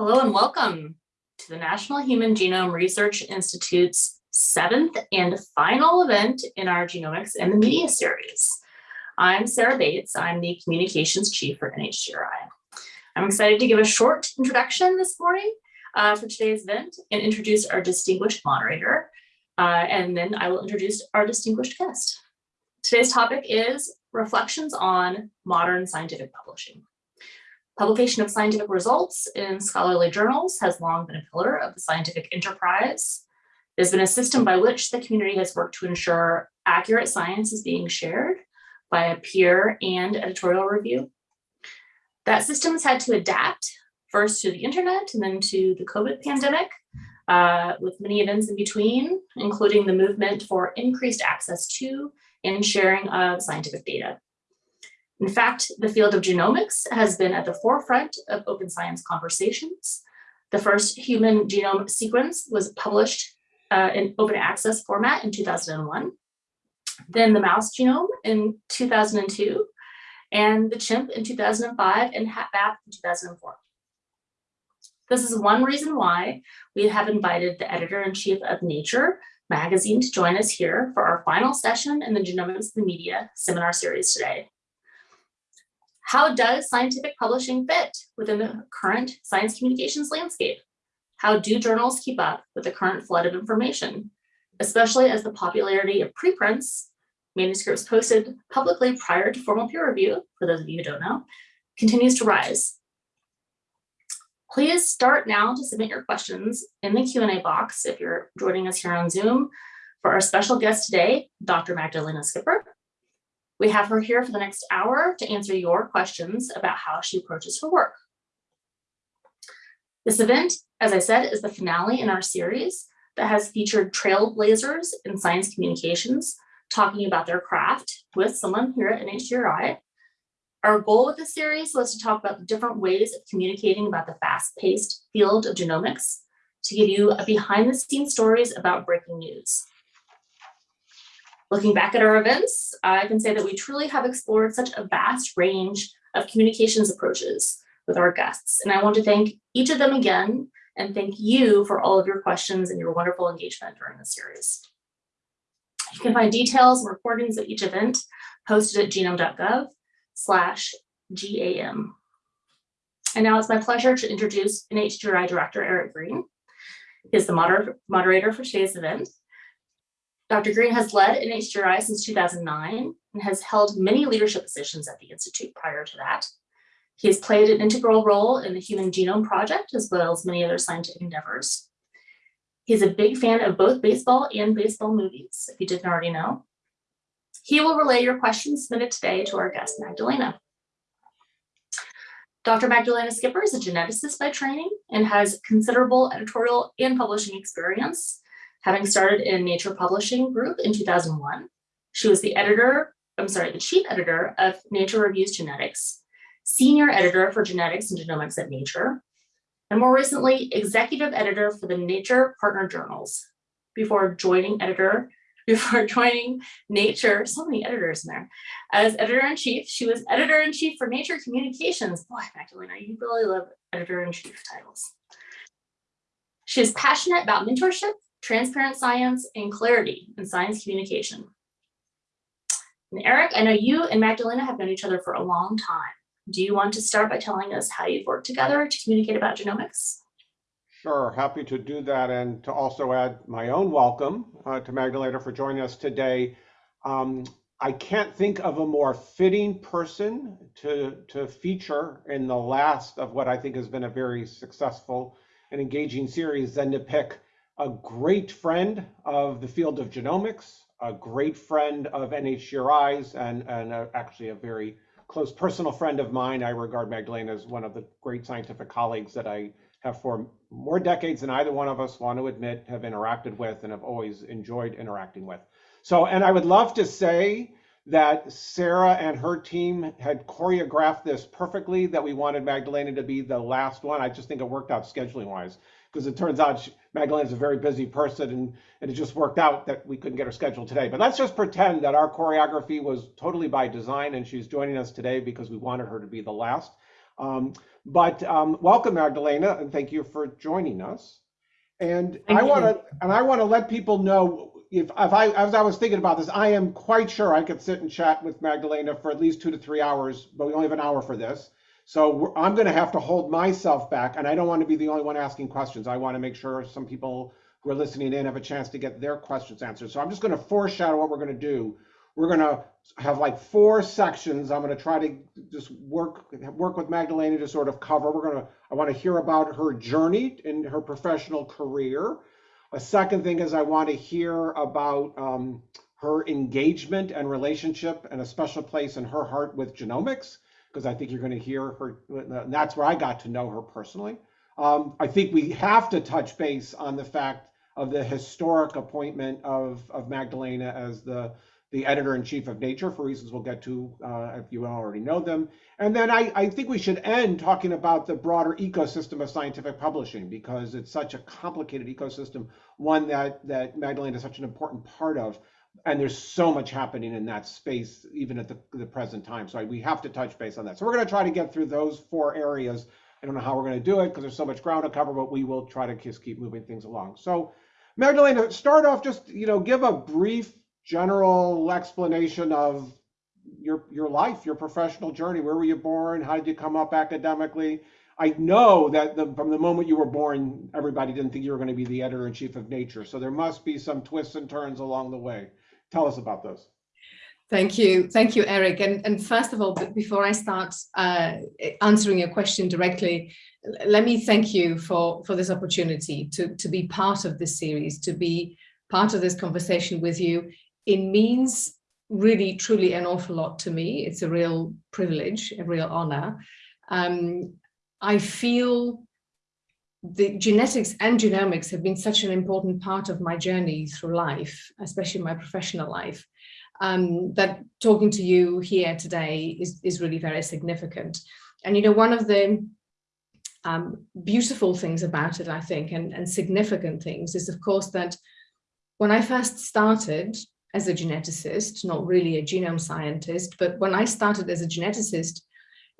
Hello and welcome to the National Human Genome Research Institute's seventh and final event in our Genomics and the Media series. I'm Sarah Bates. I'm the Communications Chief for NHGRI. I'm excited to give a short introduction this morning uh, for today's event and introduce our distinguished moderator. Uh, and then I will introduce our distinguished guest. Today's topic is reflections on modern scientific publishing. Publication of scientific results in scholarly journals has long been a pillar of the scientific enterprise. There's been a system by which the community has worked to ensure accurate science is being shared by a peer and editorial review. That system has had to adapt first to the internet and then to the COVID pandemic, uh, with many events in between, including the movement for increased access to and sharing of scientific data. In fact, the field of genomics has been at the forefront of open science conversations. The first human genome sequence was published uh, in open access format in 2001, then the mouse genome in 2002, and the chimp in 2005 and HapMap in 2004. This is one reason why we have invited the editor-in-chief of Nature magazine to join us here for our final session in the Genomics of the Media seminar series today. How does scientific publishing fit within the current science communications landscape? How do journals keep up with the current flood of information, especially as the popularity of preprints, manuscripts posted publicly prior to formal peer review, for those of you who don't know, continues to rise? Please start now to submit your questions in the Q&A box if you're joining us here on Zoom for our special guest today, Dr. Magdalena Skipper. We have her here for the next hour to answer your questions about how she approaches her work. This event, as I said, is the finale in our series that has featured trailblazers in science communications talking about their craft with someone here at NHGRI. Our goal with this series was to talk about the different ways of communicating about the fast-paced field of genomics to give you behind-the-scenes stories about breaking news. Looking back at our events, I can say that we truly have explored such a vast range of communications approaches with our guests. And I want to thank each of them again and thank you for all of your questions and your wonderful engagement during the series. You can find details and recordings of each event posted at genome.gov slash GAM. And now it's my pleasure to introduce NHGRI Director Eric Green. He is the moder moderator for today's event. Dr. Green has led NHGRI since 2009 and has held many leadership positions at the Institute prior to that. He has played an integral role in the Human Genome Project, as well as many other scientific endeavors. He's a big fan of both baseball and baseball movies, if you didn't already know. He will relay your questions submitted today to our guest, Magdalena. Dr. Magdalena Skipper is a geneticist by training and has considerable editorial and publishing experience having started in Nature Publishing Group in 2001. She was the editor, I'm sorry, the chief editor of Nature Reviews Genetics, senior editor for genetics and genomics at Nature, and more recently, executive editor for the Nature Partner Journals before joining editor, before joining Nature, so many editors in there. As editor-in-chief, she was editor-in-chief for Nature Communications. Boy, Magdalena, you really love editor-in-chief titles. She is passionate about mentorship transparent science, and clarity in science communication. And Eric, I know you and Magdalena have known each other for a long time. Do you want to start by telling us how you've worked together to communicate about genomics? Sure, happy to do that and to also add my own welcome uh, to Magdalena for joining us today. Um, I can't think of a more fitting person to, to feature in the last of what I think has been a very successful and engaging series than to pick a great friend of the field of genomics, a great friend of NHGRI's, and, and a, actually a very close personal friend of mine. I regard Magdalena as one of the great scientific colleagues that I have for more decades than either one of us want to admit have interacted with and have always enjoyed interacting with. So, and I would love to say that Sarah and her team had choreographed this perfectly, that we wanted Magdalena to be the last one. I just think it worked out scheduling wise because it turns out she, Magdalena's a very busy person and, and it just worked out that we couldn't get her scheduled today. But let's just pretend that our choreography was totally by design and she's joining us today because we wanted her to be the last. Um, but um, welcome, Magdalena, and thank you for joining us. And Thank I want to, and I want to let people know if, if I, as I was thinking about this, I am quite sure I could sit and chat with Magdalena for at least two to three hours, but we only have an hour for this. So I'm going to have to hold myself back, and I don't want to be the only one asking questions. I want to make sure some people who are listening in have a chance to get their questions answered. So I'm just going to foreshadow what we're going to do. We're going to have like four sections. I'm going to try to just work work with Magdalena to sort of cover. We're going to I want to hear about her journey in her professional career. A second thing is I want to hear about um, her engagement and relationship and a special place in her heart with genomics because I think you're going to hear her. And that's where I got to know her personally. Um, I think we have to touch base on the fact of the historic appointment of, of Magdalena as the the editor in chief of Nature for reasons we'll get to uh, if you already know them. And then I, I think we should end talking about the broader ecosystem of scientific publishing because it's such a complicated ecosystem, one that, that Magdalena is such an important part of. And there's so much happening in that space, even at the, the present time. So we have to touch base on that. So we're going to try to get through those four areas. I don't know how we're going to do it because there's so much ground to cover, but we will try to just keep moving things along. So Magdalena, start off just, you know, give a brief general explanation of your your life, your professional journey. Where were you born? How did you come up academically? I know that the, from the moment you were born, everybody didn't think you were going to be the editor in chief of Nature. So there must be some twists and turns along the way. Tell us about those. Thank you. Thank you, Eric. And, and first of all, before I start uh, answering your question directly, let me thank you for, for this opportunity to, to be part of this series, to be part of this conversation with you. It means really, truly an awful lot to me. It's a real privilege, a real honor. Um, I feel the genetics and genomics have been such an important part of my journey through life, especially my professional life um, that talking to you here today is, is really very significant. And, you know, one of the um, beautiful things about it, I think, and, and significant things is, of course, that when I first started as a geneticist, not really a genome scientist, but when I started as a geneticist,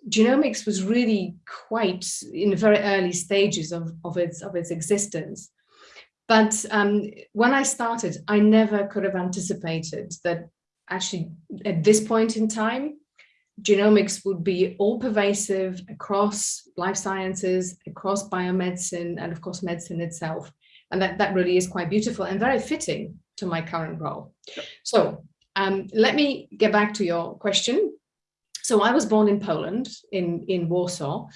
genomics was really quite in the very early stages of, of, its, of its existence. But um, when I started, I never could have anticipated that actually at this point in time, genomics would be all pervasive across life sciences, across biomedicine, and of course, medicine itself. And that, that really is quite beautiful and very fitting to my current role. So um, let me get back to your question. So I was born in Poland, in, in Warsaw,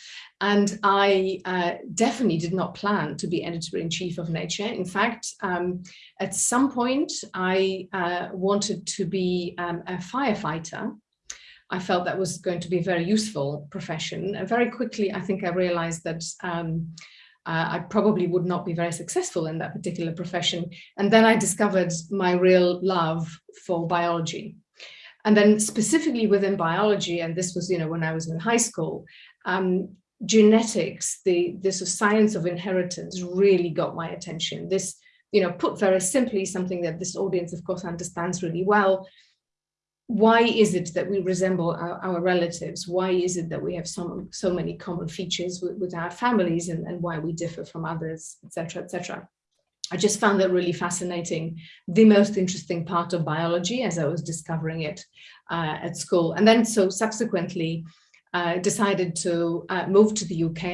and I uh, definitely did not plan to be editor-in-chief of Nature. In fact, um, at some point, I uh, wanted to be um, a firefighter. I felt that was going to be a very useful profession. And very quickly, I think I realized that um, uh, I probably would not be very successful in that particular profession. And then I discovered my real love for biology. And then specifically within biology, and this was, you know, when I was in high school, um, genetics, the this science of inheritance really got my attention. This, you know, put very simply, something that this audience, of course, understands really well. Why is it that we resemble our, our relatives? Why is it that we have so, so many common features with, with our families and, and why we differ from others, etc., etc. I just found that really fascinating, the most interesting part of biology as I was discovering it uh, at school. And then so subsequently uh, decided to uh, move to the UK,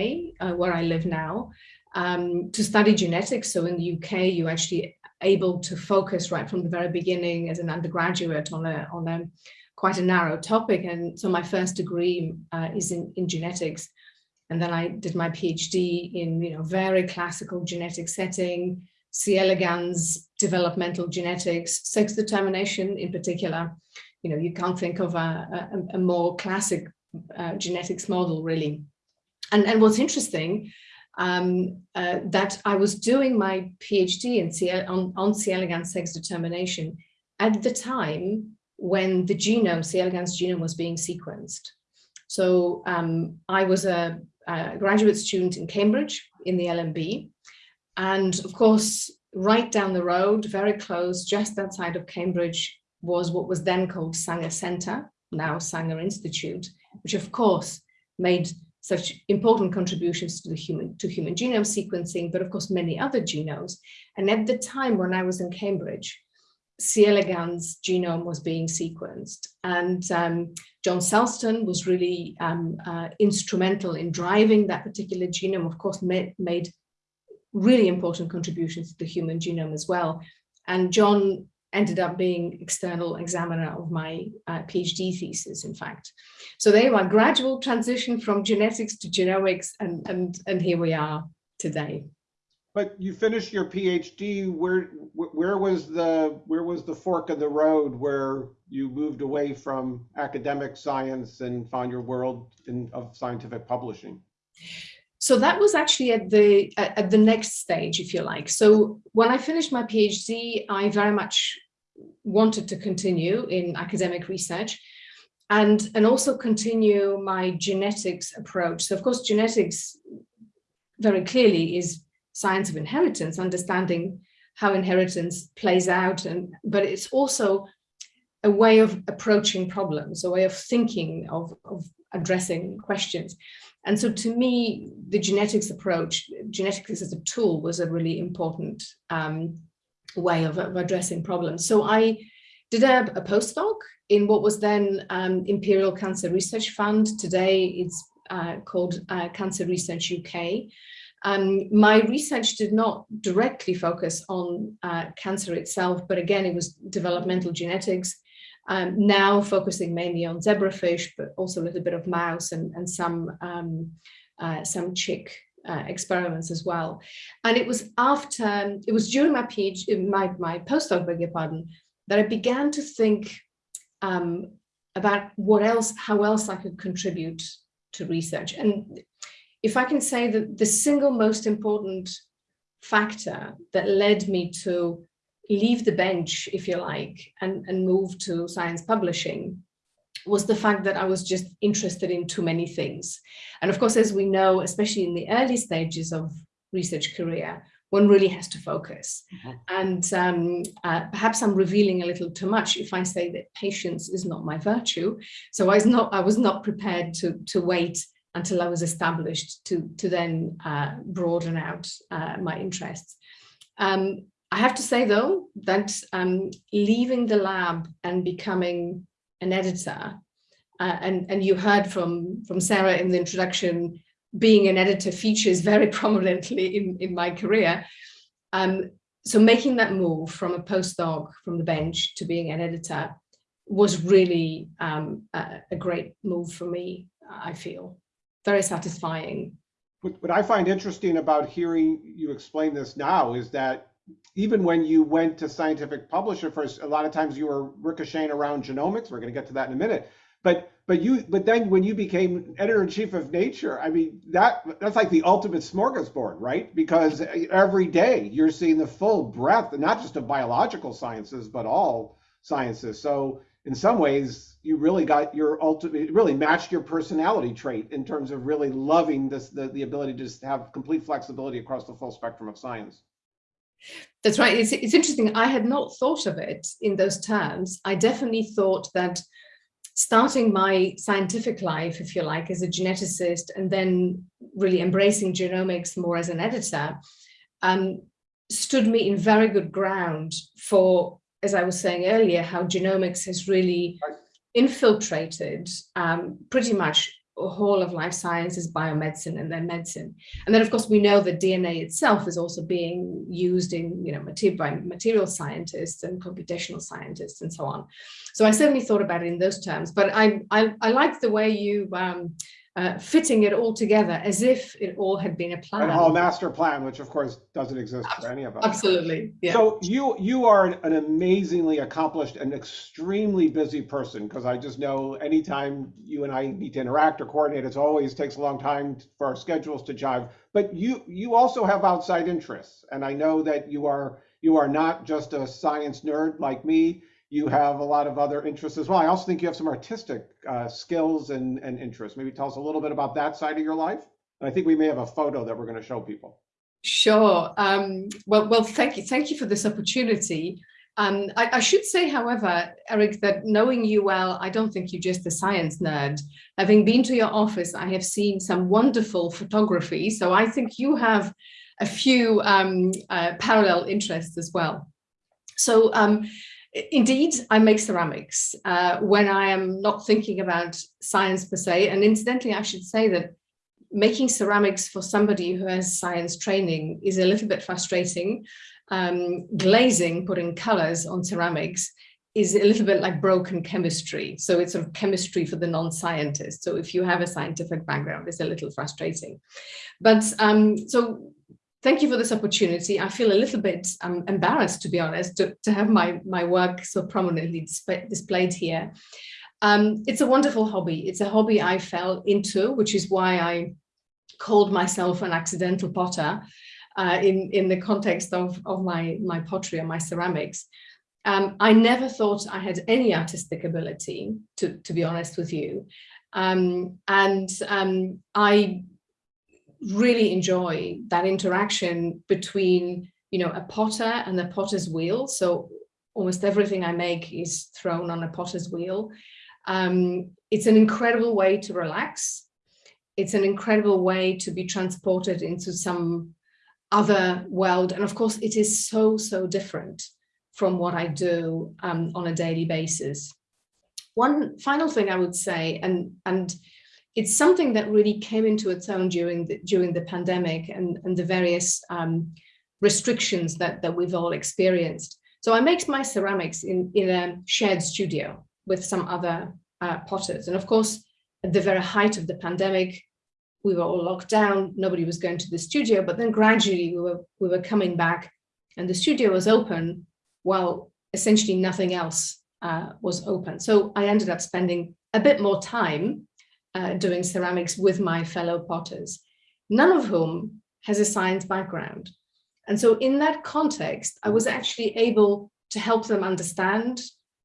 uh, where I live now, um, to study genetics. So in the UK, you actually able to focus right from the very beginning as an undergraduate on a, on a quite a narrow topic. And so my first degree uh, is in, in genetics. And then I did my PhD in, you know, very classical genetic setting, C. elegans, developmental genetics, sex determination in particular. You know, you can't think of a, a, a more classic uh, genetics model really. And, and what's interesting, um, uh, that I was doing my PhD in C on, on C. elegans sex determination at the time when the genome, C. elegans genome was being sequenced. So um, I was a, a graduate student in Cambridge in the LMB. And of course, right down the road, very close, just outside of Cambridge, was what was then called Sanger Center, now Sanger Institute, which of course made such important contributions to the human to human genome sequencing, but of course many other genomes. And at the time when I was in Cambridge, C. elegans genome was being sequenced and um, John Sulston was really um, uh, instrumental in driving that particular genome, of course, made really important contributions to the human genome as well. And John ended up being external examiner of my uh, PhD thesis, in fact. So there was gradual transition from genetics to genomics, and, and, and here we are today. But you finished your PhD. Where where was the where was the fork in the road where you moved away from academic science and found your world in, of scientific publishing? So that was actually at the at the next stage, if you like. So when I finished my PhD, I very much wanted to continue in academic research and, and also continue my genetics approach. So of course, genetics very clearly is science of inheritance, understanding how inheritance plays out, and but it's also a way of approaching problems, a way of thinking, of, of addressing questions. And so to me, the genetics approach, genetics as a tool was a really important um, way of, of, addressing problems. So I did a, a postdoc in what was then um, Imperial Cancer Research Fund. Today it's uh, called uh, Cancer Research UK. Um, my research did not directly focus on uh, cancer itself, but again, it was developmental genetics, um, now focusing mainly on zebrafish, but also a little bit of mouse and, and some, um, uh, some chick uh, experiments as well. And it was after, it was during my PhD, my, my postdoc, beg your pardon, that I began to think um, about what else, how else I could contribute to research. And if I can say that the single most important factor that led me to leave the bench, if you like, and, and move to science publishing was the fact that I was just interested in too many things. And of course, as we know, especially in the early stages of research career, one really has to focus. Mm -hmm. And um, uh, perhaps I'm revealing a little too much if I say that patience is not my virtue. So I was not, I was not prepared to, to wait until I was established to, to then uh, broaden out uh, my interests. Um, I have to say though, that um, leaving the lab and becoming an editor, uh, and, and you heard from, from Sarah in the introduction, being an editor features very prominently in, in my career. Um, so making that move from a postdoc from the bench to being an editor was really um, a, a, great move for me, I feel. Very satisfying. What, what I find interesting about hearing you explain this now is that even when you went to scientific publisher first, a lot of times you were ricocheting around genomics. We're going to get to that in a minute. But but you but then when you became editor in chief of Nature, I mean that that's like the ultimate smorgasbord, right? Because every day you're seeing the full breadth, not just of biological sciences, but all sciences. So in some ways, you really got your ultimate, really matched your personality trait in terms of really loving this, the, the ability to just have complete flexibility across the full spectrum of science. That's right. It's, it's interesting. I had not thought of it in those terms. I definitely thought that starting my scientific life, if you like, as a geneticist, and then really embracing genomics more as an editor, um, stood me in very good ground for, as I was saying earlier, how genomics has really infiltrated um, pretty much whole of life sciences, biomedicine, and then medicine. And then, of course, we know that DNA itself is also being used in, you know, by material scientists and computational scientists and so on. So I certainly thought about it in those terms, but I, I, I like the way you um, uh, fitting it all together as if it all had been a plan. A master plan, which of course doesn't exist for any of us. Absolutely. Yeah. So you you are an amazingly accomplished and extremely busy person because I just know anytime you and I need to interact or coordinate, it always takes a long time for our schedules to jive. But you you also have outside interests, and I know that you are you are not just a science nerd like me you have a lot of other interests as well. I also think you have some artistic uh, skills and, and interests. Maybe tell us a little bit about that side of your life. And I think we may have a photo that we're going to show people. Sure. Um, well, well, thank you. Thank you for this opportunity. Um, I, I, should say, however, Eric, that knowing you well, I don't think you're just a science nerd. Having been to your office, I have seen some wonderful photography. So I think you have a few um, uh, parallel interests as well. So um, indeed, I make ceramics uh, when I am not thinking about science per se. And incidentally, I should say that making ceramics for somebody who has science training is a little bit frustrating. Um, glazing, putting colors on ceramics is a little bit like broken chemistry. So it's sort of chemistry for the non-scientist. So if you have a scientific background, it's a little frustrating. But um, so thank you for this opportunity. I feel a little bit um, embarrassed, to be honest, to, to have my, my work so prominently display, displayed here. Um, it's a wonderful hobby. It's a hobby I fell into, which is why I called myself an accidental potter uh, in, in the context of, of my, my pottery and my ceramics. Um, I never thought I had any artistic ability, to, to be honest with you. Um, and um, I really enjoy that interaction between, you know, a potter and the potter's wheel. So almost everything I make is thrown on a potter's wheel. Um, it's an incredible way to relax. It's an incredible way to be transported into some other world. And of course, it is so, so different from what I do um, on a daily basis. One final thing I would say, and, and it's something that really came into its own during the, during the pandemic and, and the various um, restrictions that, that we've all experienced. So I make my ceramics in, in a shared studio with some other uh, potters. And of course, at the very height of the pandemic, we were all locked down, nobody was going to the studio, but then gradually we were, we were coming back and the studio was open while essentially nothing else uh, was open. So I ended up spending a bit more time uh, doing ceramics with my fellow potters, none of whom has a science background. And so in that context, I was actually able to help them understand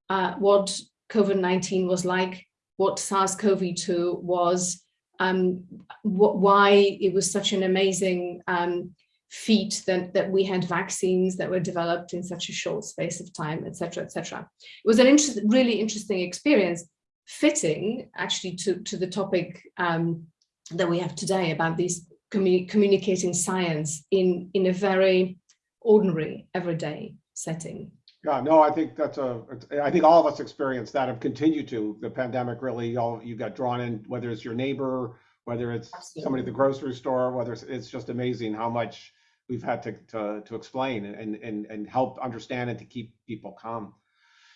uh, what COVID-19 was like, what SARS-CoV-2 was, um, why it was such an amazing um, feat that, that we had vaccines that were developed in such a short space of time, etc., etc. It was an really interesting experience fitting actually to, to the topic um, that we have today about these communi communicating science in, in a very ordinary, everyday setting. Yeah, no, I think that's a, I think all of us experienced that have continued to. The pandemic really, all you got drawn in, whether it's your neighbor, whether it's Absolutely. somebody at the grocery store, whether it's, it's just amazing how much we've had to, to, to explain and, and, and help understand and to keep people calm.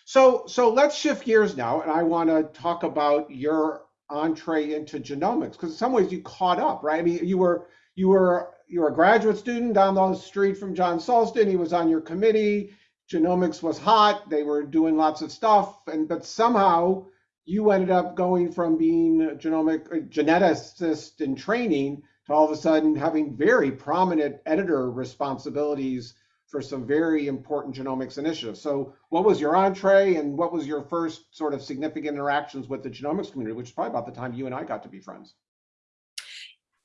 So, so let's shift gears now, and I want to talk about your entree into genomics because in some ways you caught up, right? I mean, you were you were you were a graduate student down the street from John Sulston. He was on your committee. Genomics was hot. They were doing lots of stuff, and but somehow you ended up going from being a genomic a geneticist in training to all of a sudden having very prominent editor responsibilities for some very important genomics initiatives. So what was your entree and what was your first sort of significant interactions with the genomics community, which is probably about the time you and I got to be friends?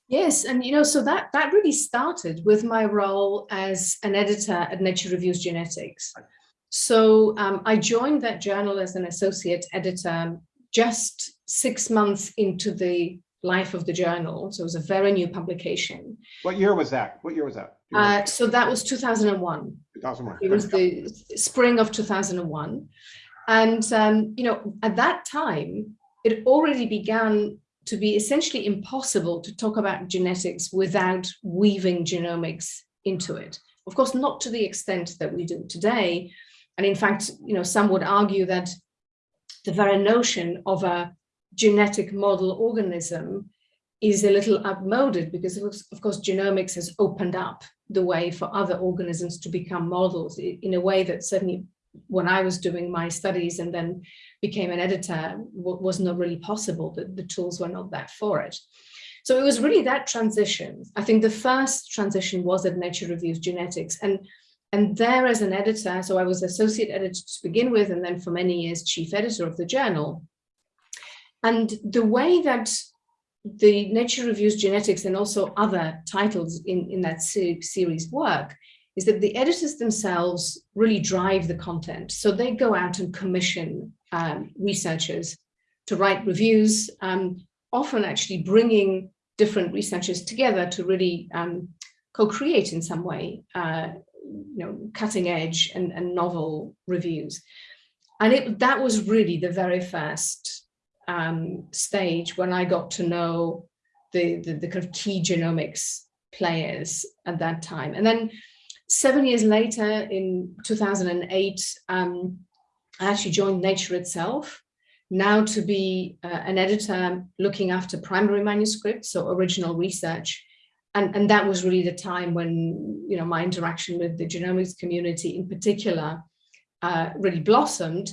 Yes, and you know, so that that really started with my role as an editor at Nature Reviews Genetics. So um, I joined that journal as an associate editor just six months into the life of the journal. So it was a very new publication. What year was that? What year was that? Uh, so that was 2001. 2001. It was the spring of 2001. And, um, you know, at that time, it already began to be essentially impossible to talk about genetics without weaving genomics into it. Of course, not to the extent that we do today. And in fact, you know, some would argue that the very notion of a genetic model organism is a little outmoded because of course genomics has opened up the way for other organisms to become models in a way that certainly when I was doing my studies and then became an editor was not really possible that the tools were not there for it. So it was really that transition. I think the first transition was at Nature Reviews Genetics and and there as an editor, so I was associate editor to begin with, and then for many years, chief editor of the journal. And the way that the Nature Reviews Genetics and also other titles in, in that series work is that the editors themselves really drive the content. So they go out and commission um, researchers to write reviews, um, often actually bringing different researchers together to really um, co-create in some way, uh, you know, cutting edge and, and novel reviews. And it, that was really the very first um, stage when I got to know the, the, the kind of key genomics players at that time. And then seven years later, in 2008, um, I actually joined Nature itself, now to be uh, an editor looking after primary manuscripts, so original research. And, and that was really the time when, you know, my interaction with the genomics community in particular uh, really blossomed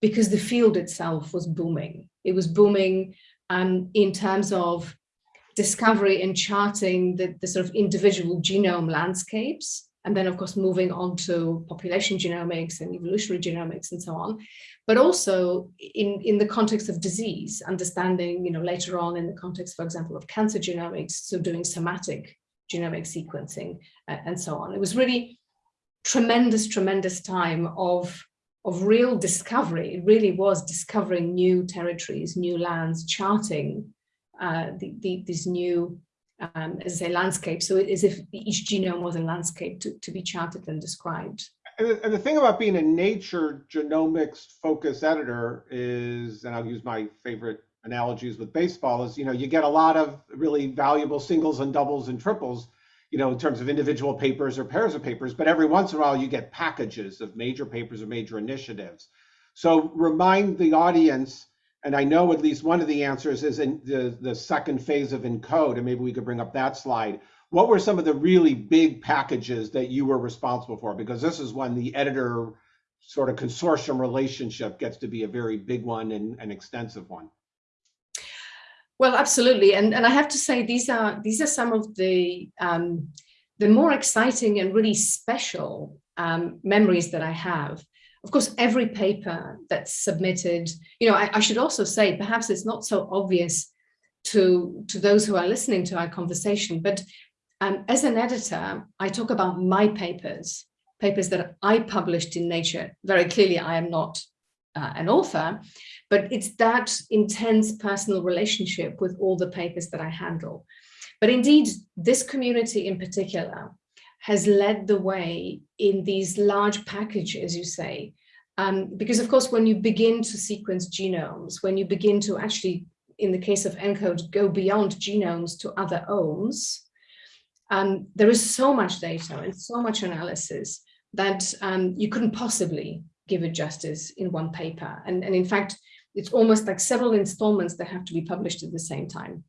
because the field itself was booming. It was booming um, in terms of discovery and charting the, the sort of individual genome landscapes, and then of course moving on to population genomics and evolutionary genomics and so on, but also in, in the context of disease, understanding, you know, later on in the context, for example, of cancer genomics, so doing somatic genomic sequencing uh, and so on. It was really tremendous, tremendous time of, of real discovery. It really was discovering new territories, new lands, charting uh, the, the, this new, um, as I say, landscape. So as if each genome was a landscape to, to be charted and described. And the, and the thing about being a nature genomics focus editor is, and I'll use my favorite analogies with baseball, is, you know, you get a lot of really valuable singles and doubles and triples, you know, in terms of individual papers or pairs of papers, but every once in a while you get packages of major papers or major initiatives. So remind the audience and I know at least one of the answers is in the, the second phase of ENCODE, and maybe we could bring up that slide. What were some of the really big packages that you were responsible for? Because this is when the editor sort of consortium relationship gets to be a very big one and an extensive one. Well, absolutely, and and I have to say these are these are some of the um, the more exciting and really special um, memories that I have. Of course, every paper that's submitted, you know, I, I, should also say, perhaps it's not so obvious to, to those who are listening to our conversation, but um, as an editor, I talk about my papers, papers that I published in Nature. Very clearly, I am not uh, an author, but it's that intense personal relationship with all the papers that I handle. But indeed, this community in particular has led the way in these large packages, as you say, um, because of course, when you begin to sequence genomes, when you begin to actually, in the case of ENCODE, go beyond genomes to other omes, um, there is so much data and so much analysis that um, you couldn't possibly give it justice in one paper. And, and in fact, it's almost like several installments that have to be published at the same time.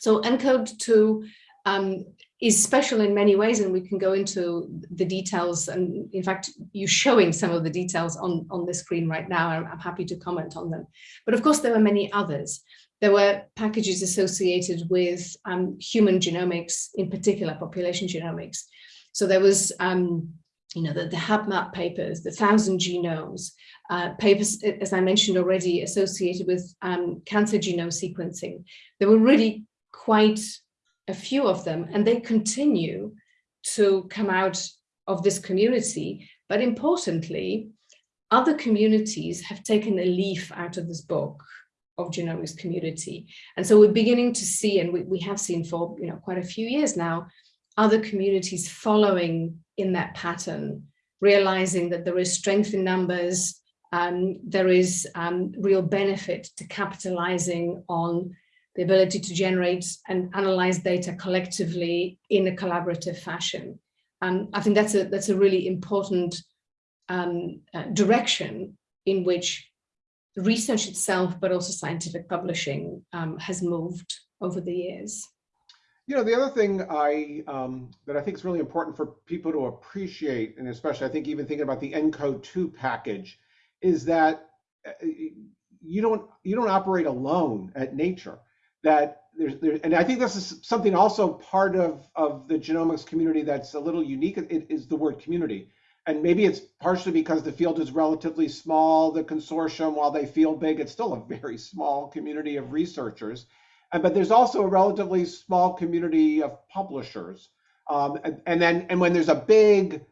So ENCODE 2 um, is special in many ways, and we can go into the details. And in fact, you're showing some of the details on, on the screen right now. I'm, I'm happy to comment on them. But of course, there were many others. There were packages associated with um, human genomics, in particular population genomics. So there was, um, you know, the, the HapMap papers, the thousand genomes, uh, papers, as I mentioned already, associated with um, cancer genome sequencing. There were really quite a few of them, and they continue to come out of this community. But importantly, other communities have taken a leaf out of this book of genomics community. And so we're beginning to see, and we, we have seen for you know quite a few years now, other communities following in that pattern, realizing that there is strength in numbers, um, there is um, real benefit to capitalizing on the ability to generate and analyze data collectively in a collaborative fashion. Um, I think that's a that's a really important um, uh, direction in which research itself, but also scientific publishing um, has moved over the years. You know, the other thing I um, that I think is really important for people to appreciate, and especially I think even thinking about the ENCODE 2 package, is that uh, you don't you don't operate alone at nature that there's, there, and I think this is something also part of, of the genomics community that's a little unique, it is the word community. And maybe it's partially because the field is relatively small, the consortium, while they feel big, it's still a very small community of researchers. But there's also a relatively small community of publishers. Um, and, and then, and when there's a big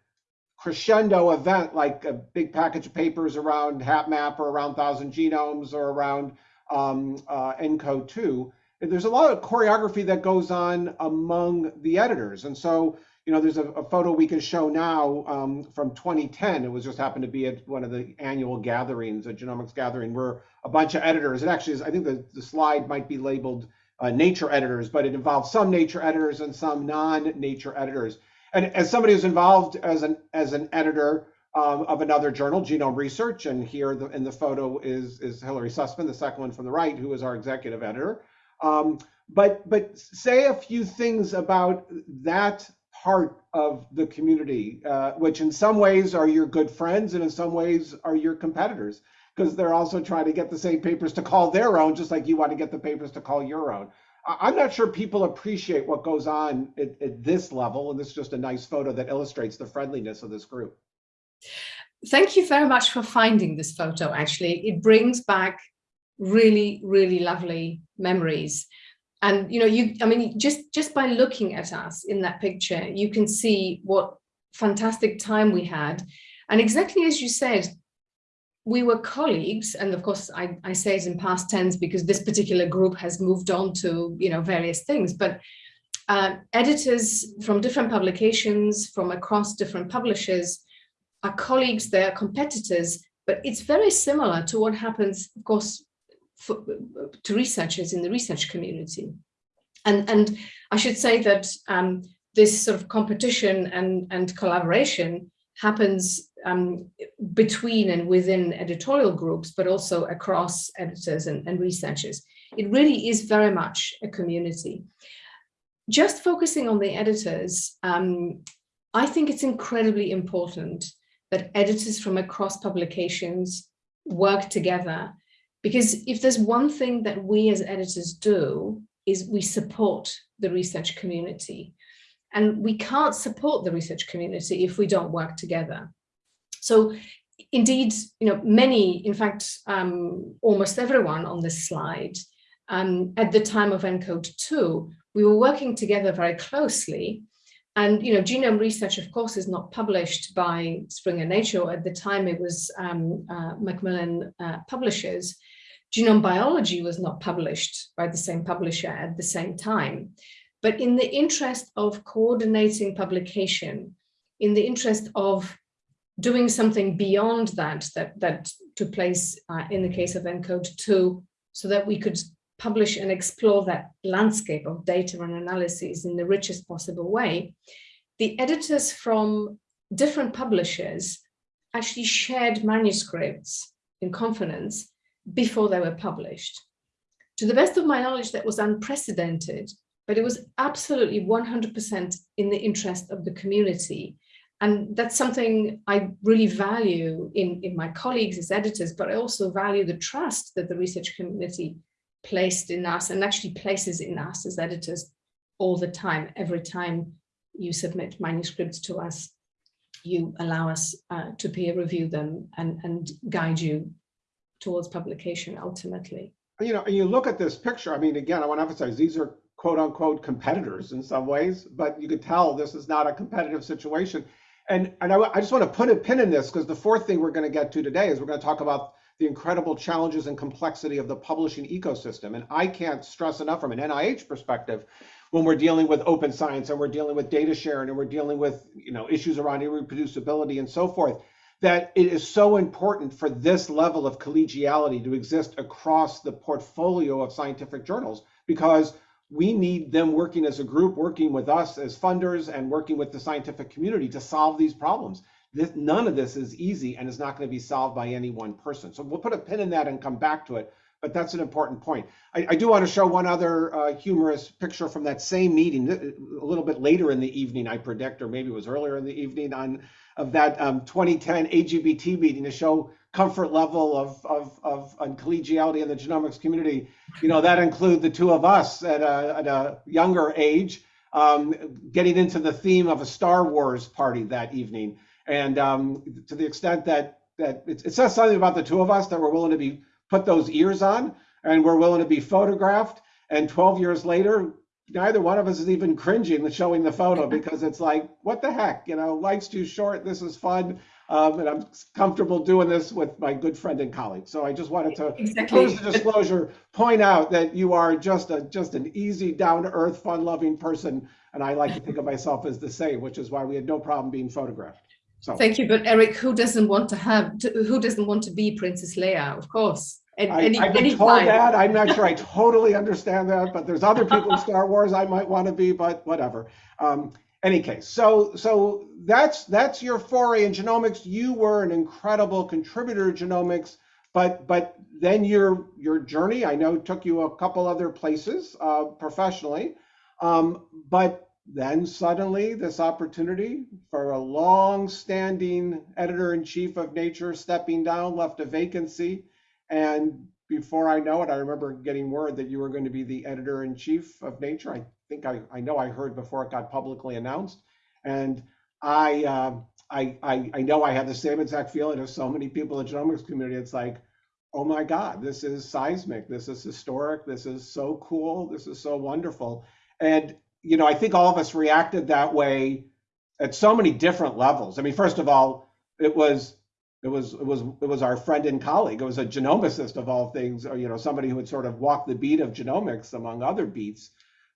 crescendo event like a big package of papers around HapMap or around Thousand Genomes or around um, uh, ENCODE 2, there's a lot of choreography that goes on among the editors. And so, you know, there's a, a photo we can show now um, from 2010. It was just happened to be at one of the annual gatherings, a genomics gathering, where a bunch of editors, it actually is, I think the, the slide might be labeled uh, nature editors, but it involves some nature editors and some non-nature editors. And as somebody who's involved as an as an editor um, of another journal, Genome Research, and here the, in the photo is is Hilary Sussman, the second one from the right, who is our executive editor. Um, but but say a few things about that part of the community, uh, which in some ways are your good friends and in some ways are your competitors, because they're also trying to get the same papers to call their own, just like you want to get the papers to call your own. I'm not sure people appreciate what goes on at, at, this level, and this is just a nice photo that illustrates the friendliness of this group. Thank you very much for finding this photo, actually. It brings back really, really lovely memories. And, you know, you, I mean, just, just by looking at us in that picture, you can see what fantastic time we had. And exactly as you said, we were colleagues, and of course I, I, say it in past tense because this particular group has moved on to you know various things, but uh, editors from different publications from across different publishers are colleagues, they're competitors, but it's very similar to what happens, of course, for, to researchers in the research community. And, and I should say that um, this sort of competition and, and collaboration happens um, between and within editorial groups, but also across editors and, and researchers. It really is very much a community. Just focusing on the editors, um, I think it's incredibly important that editors from across publications work together because if there's one thing that we as editors do is we support the research community and we can't support the research community if we don't work together. So indeed, you know, many, in fact, um, almost everyone on this slide, um, at the time of ENCODE 2, we were working together very closely. And, you know, genome research, of course, is not published by Springer Nature. At the time, it was um, uh, Macmillan uh, Publishers. Genome biology was not published by the same publisher at the same time. But in the interest of coordinating publication, in the interest of doing something beyond that, that, that took place uh, in the case of ENCODE 2, so that we could publish and explore that landscape of data and analyses in the richest possible way, the editors from different publishers actually shared manuscripts in confidence before they were published. To the best of my knowledge, that was unprecedented but it was absolutely 100% in the interest of the community. And that's something I really value in, in my colleagues as editors, but I also value the trust that the research community placed in us and actually places in us as editors all the time. Every time you submit manuscripts to us, you allow us uh, to peer review them and, and guide you towards publication ultimately. You know, and you look at this picture, I mean, again, I want to emphasize these are quote unquote competitors in some ways, but you could tell this is not a competitive situation. And, and I, I just want to put a pin in this because the fourth thing we're going to get to today is we're going to talk about the incredible challenges and complexity of the publishing ecosystem. And I can't stress enough from an NIH perspective, when we're dealing with open science and we're dealing with data sharing and we're dealing with you know issues around reproducibility and so forth, that it is so important for this level of collegiality to exist across the portfolio of scientific journals because we need them working as a group, working with us as funders and working with the scientific community to solve these problems. This, none of this is easy and is not going to be solved by any one person. So we'll put a pin in that and come back to it. But that's an important point. I, I do want to show one other uh, humorous picture from that same meeting a little bit later in the evening, I predict, or maybe it was earlier in the evening on of that um, 2010 AGBT meeting to show comfort level of, of, of, of collegiality in the genomics community. You know, that include the two of us at a, at a younger age, um, getting into the theme of a Star Wars party that evening. And um, to the extent that, that it, it says something about the two of us that we're willing to be put those ears on and we're willing to be photographed. And 12 years later, neither one of us is even cringing with showing the photo because it's like, what the heck? You know, life's too short. This is fun. Um, and I'm comfortable doing this with my good friend and colleague. So I just wanted to, Exactly. close the disclosure, point out that you are just a just an easy, down to earth, fun loving person. And I like to think of myself as the same, which is why we had no problem being photographed. So Thank you, but Eric, who doesn't want to have, to, who doesn't want to be Princess Leia? Of course. At I, any, I've been told time. that. I'm not sure I totally understand that, but there's other people in Star Wars I might want to be, but whatever. Um, any case, so so that's that's your foray in genomics. You were an incredible contributor to genomics, but but then your your journey I know took you a couple other places uh, professionally, um, but then suddenly this opportunity for a long-standing editor-in-chief of Nature stepping down left a vacancy. And before I know it, I remember getting word that you were going to be the editor in chief of Nature. I think I, I know I heard before it got publicly announced. And I, uh, I, I, I know I had the same exact feeling as so many people in the genomics community. It's like, oh my God, this is seismic. This is historic. This is so cool. This is so wonderful. And, you know, I think all of us reacted that way at so many different levels. I mean, first of all, it was it was it was it was our friend and colleague. It was a genomicist of all things, or you know, somebody who had sort of walked the beat of genomics among other beats.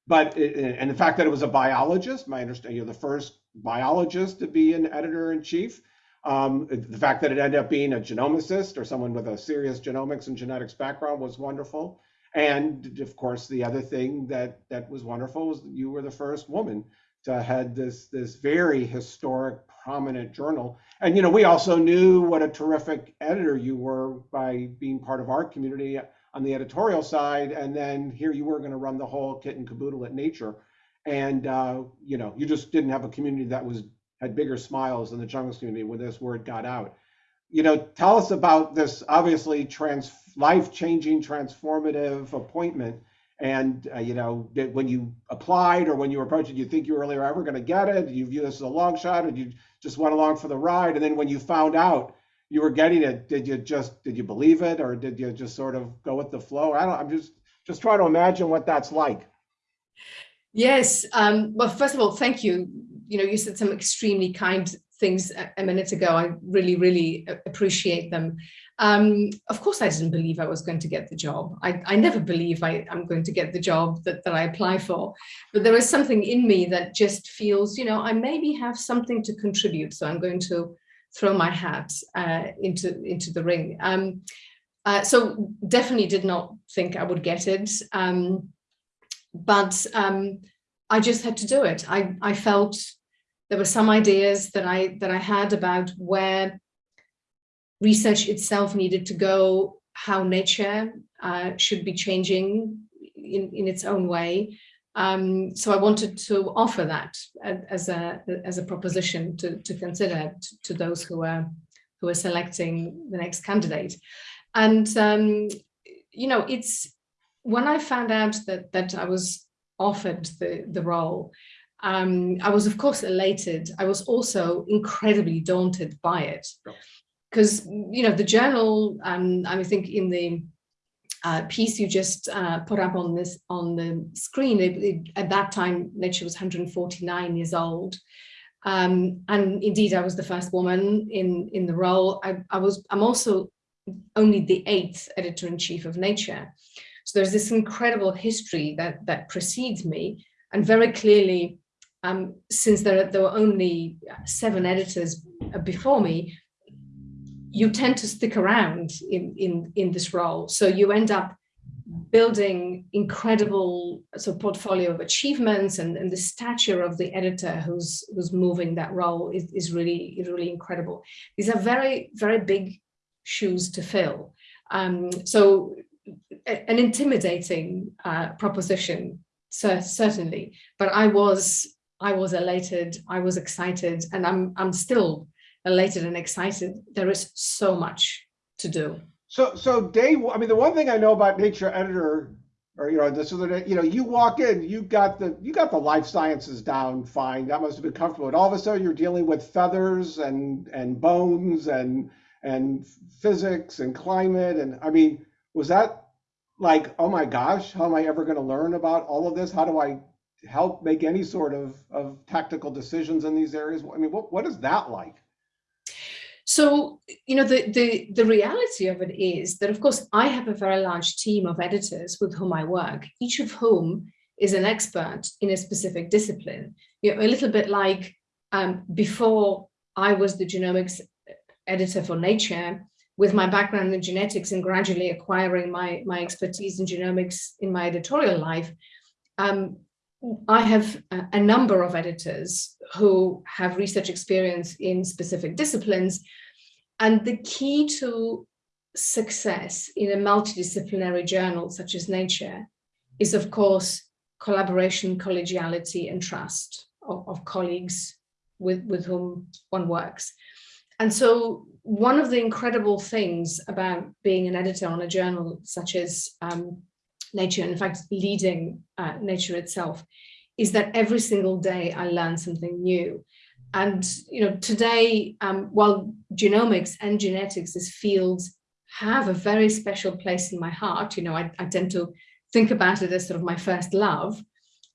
But it, and the fact that it was a biologist, my understanding, you know, the first biologist to be an editor in chief. Um, the fact that it ended up being a genomicist or someone with a serious genomics and genetics background was wonderful. And of course, the other thing that that was wonderful was you were the first woman to head this this very historic, prominent journal. And you know, we also knew what a terrific editor you were by being part of our community on the editorial side. And then here you were going to run the whole kit and caboodle at Nature. And uh, you know, you just didn't have a community that was had bigger smiles than the Genomics community when this word got out. You know, tell us about this obviously trans life-changing, transformative appointment. And uh, you know, did, when you applied or when you approached, did you think you were really ever going to get it? Did you view this as a long shot, or you just went along for the ride? And then when you found out you were getting it, did you just did you believe it, or did you just sort of go with the flow? I don't. I'm just just trying to imagine what that's like. Yes. Um, well, first of all, thank you. You know, you said some extremely kind things a, minute ago. I really, really appreciate them. Um, of course, I didn't believe I was going to get the job. I, I never believe I, am going to get the job that, that I apply for. But there is something in me that just feels, you know, I maybe have something to contribute. So I'm going to throw my hat uh, into, into the ring. Um, uh, so definitely did not think I would get it. Um, but um, I just had to do it. I, I felt there were some ideas that I that I had about where research itself needed to go, how nature uh, should be changing in, in its own way. Um, so I wanted to offer that as a as a proposition to, to consider to, to those who are who are selecting the next candidate. And um, you know, it's when I found out that that I was offered the the role, um, I was of course elated. I was also incredibly daunted by it, because you know the journal. Um, I think in the uh, piece you just uh, put up on this on the screen, it, it, at that time Nature was 149 years old. Um, and indeed, I was the first woman in in the role. I, I was. I'm also only the eighth editor-in-chief of Nature. So there's this incredible history that that precedes me, and very clearly, um, since there, there were only seven editors before me, you tend to stick around in in in this role. So you end up building incredible so portfolio of achievements and, and the stature of the editor who's who's moving that role is, is really really incredible. These are very, very big shoes to fill. Um, so an intimidating uh, proposition, certainly, but I was I was elated, I was excited, and I'm I'm still elated and excited. There is so much to do. So so day I mean the one thing I know about Nature Editor or you know this is the you know you walk in you got the you got the life sciences down fine that must have been comfortable and all of a sudden you're dealing with feathers and and bones and and physics and climate and I mean was that like oh my gosh how am I ever going to learn about all of this how do I help make any sort of, of tactical decisions in these areas? I mean, what, what is that like? So, you know, the, the, the reality of it is that, of course, I have a very large team of editors with whom I work, each of whom is an expert in a specific discipline. You know, a little bit like um, before I was the genomics editor for Nature, with my background in genetics and gradually acquiring my, my expertise in genomics in my editorial life, um, I have a, number of editors who have research experience in specific disciplines. And the key to success in a multidisciplinary journal such as Nature is, of course, collaboration, collegiality, and trust of, of colleagues with, with whom one works. And so one of the incredible things about being an editor on a journal such as um, Nature, in fact, leading uh, Nature itself, is that every single day I learn something new. And you know, today, um, while genomics and genetics as fields have a very special place in my heart, you know, I, I tend to think about it as sort of my first love.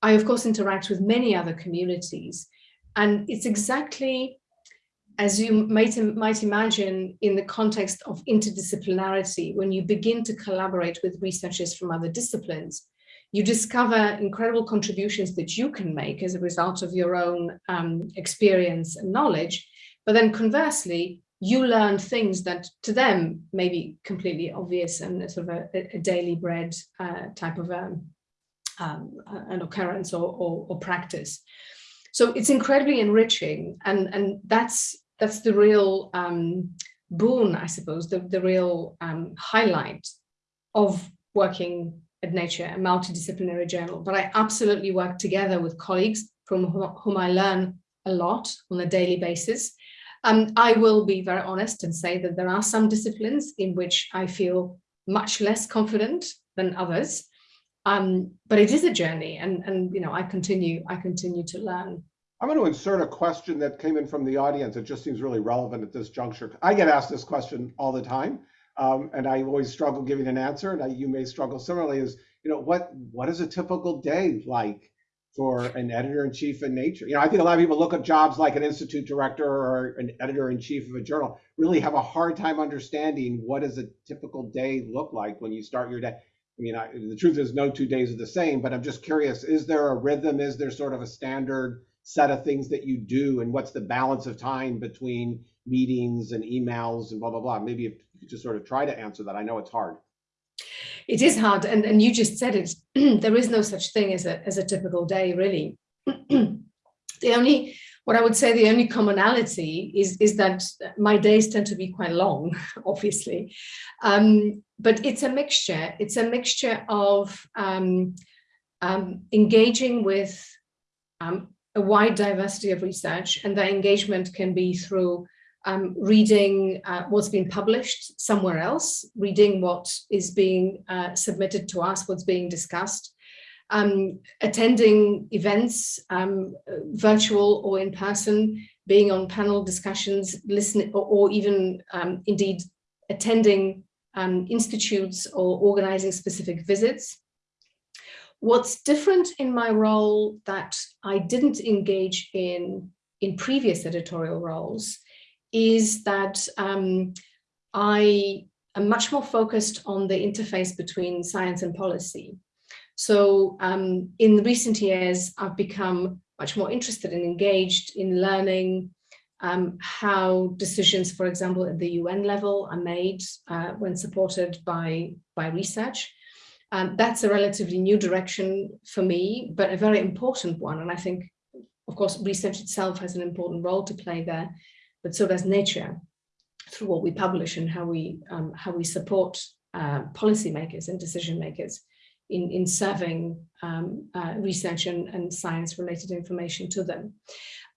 I, of course, interact with many other communities. And it's exactly as you might, might imagine in the context of interdisciplinarity, when you begin to collaborate with researchers from other disciplines, you discover incredible contributions that you can make as a result of your own um, experience and knowledge. But then conversely, you learn things that to them may be completely obvious and sort of a, a daily bread uh, type of um, um, an occurrence or, or, or practice. So it's incredibly enriching and, and that's that's the real um, boon, I suppose, the, the real um, highlight of working at Nature, a multidisciplinary journal. But I absolutely work together with colleagues from whom I learn a lot on a daily basis. Um, I will be very honest and say that there are some disciplines in which I feel much less confident than others. Um, but it is a journey and, and you know, I continue, I continue to learn. I'm going to insert a question that came in from the audience. It just seems really relevant at this juncture. I get asked this question all the time, um, and I always struggle giving an answer. And I, you may struggle similarly. Is you know what what is a typical day like for an editor in chief in Nature? You know, I think a lot of people look at jobs like an institute director or an editor in chief of a journal, really have a hard time understanding what does a typical day look like when you start your day. I mean, I, the truth is, no two days are the same. But I'm just curious: is there a rhythm? Is there sort of a standard? Set of things that you do and what's the balance of time between meetings and emails and blah, blah, blah. Maybe if you just sort of try to answer that. I know it's hard. It is hard. And, and you just said it, there is no such thing as a, as a typical day, really. the only, what I would say the only commonality is, is that my days tend to be quite long, obviously. Um, but it's a mixture. It's a mixture of um, um, engaging with um, a wide diversity of research and that engagement can be through um, reading uh, what's been published somewhere else, reading what is being uh, submitted to us, what's being discussed, um, attending events, um, virtual or in person, being on panel discussions, listening, or, or even um, indeed attending um, institutes or organizing specific visits. What's different in my role that I didn't engage in in previous editorial roles is that um, I am much more focused on the interface between science and policy. So um, in recent years, I've become much more interested and engaged in learning um, how decisions, for example, at the UN level are made uh, when supported by, by research. Um, that's a relatively new direction for me, but a very important one. And I think, of course, research itself has an important role to play there, but so does nature through what we publish and how we um, how we support uh, policymakers and decision makers in, in serving um, uh, research and, and science related information to them.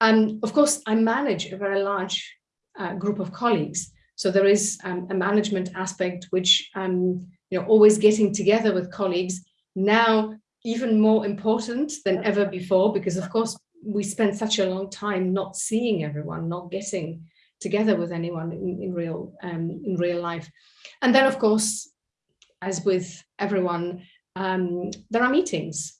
And of course, I manage a very large uh, group of colleagues. So there is um, a management aspect which um, you know, always getting together with colleagues now even more important than ever before, because of course we spend such a long time not seeing everyone, not getting together with anyone in, in real um, in real life. And then of course, as with everyone, um, there are meetings,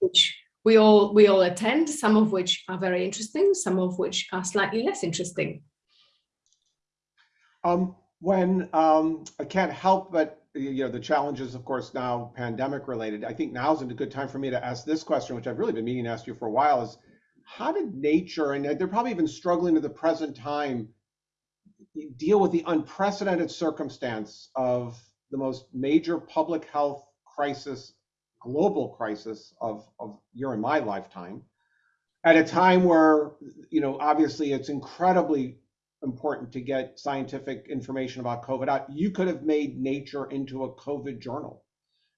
which we all we all attend, some of which are very interesting, some of which are slightly less interesting. Um, when um, I can't help but you know the challenges, of course, now pandemic related. I think now is a good time for me to ask this question, which I've really been meaning to ask you for a while: is how did nature and they're probably even struggling to the present time deal with the unprecedented circumstance of the most major public health crisis, global crisis of, of year in my lifetime, at a time where, you know, obviously it's incredibly important to get scientific information about COVID out. You could have made Nature into a COVID journal.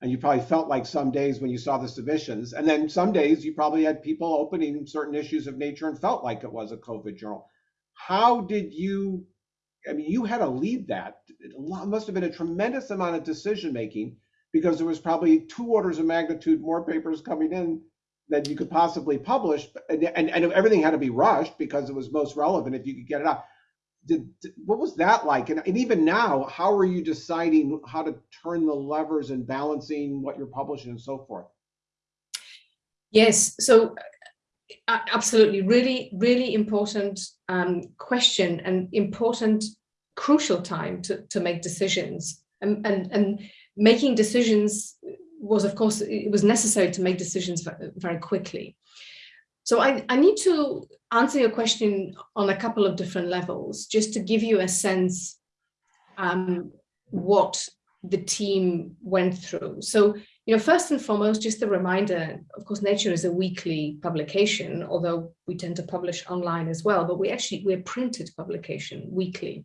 And you probably felt like some days when you saw the submissions. And then some days you probably had people opening certain issues of Nature and felt like it was a COVID journal. How did you I mean, you had to lead that. It must have been a tremendous amount of decision making because there was probably two orders of magnitude more papers coming in than you could possibly publish, and, and, and everything had to be rushed because it was most relevant if you could get it out. Did, what was that like? And, and even now, how are you deciding how to turn the levers and balancing what you're publishing and so forth? Yes, so absolutely, really, really important um, question and important, crucial time to, to make decisions. And, and, and making decisions was, of course, it was necessary to make decisions very quickly. So I, I need to answer your question on a couple of different levels, just to give you a sense um, what the team went through. So you know, first and foremost, just a reminder, of course, Nature is a weekly publication, although we tend to publish online as well, but we actually, we're printed publication weekly.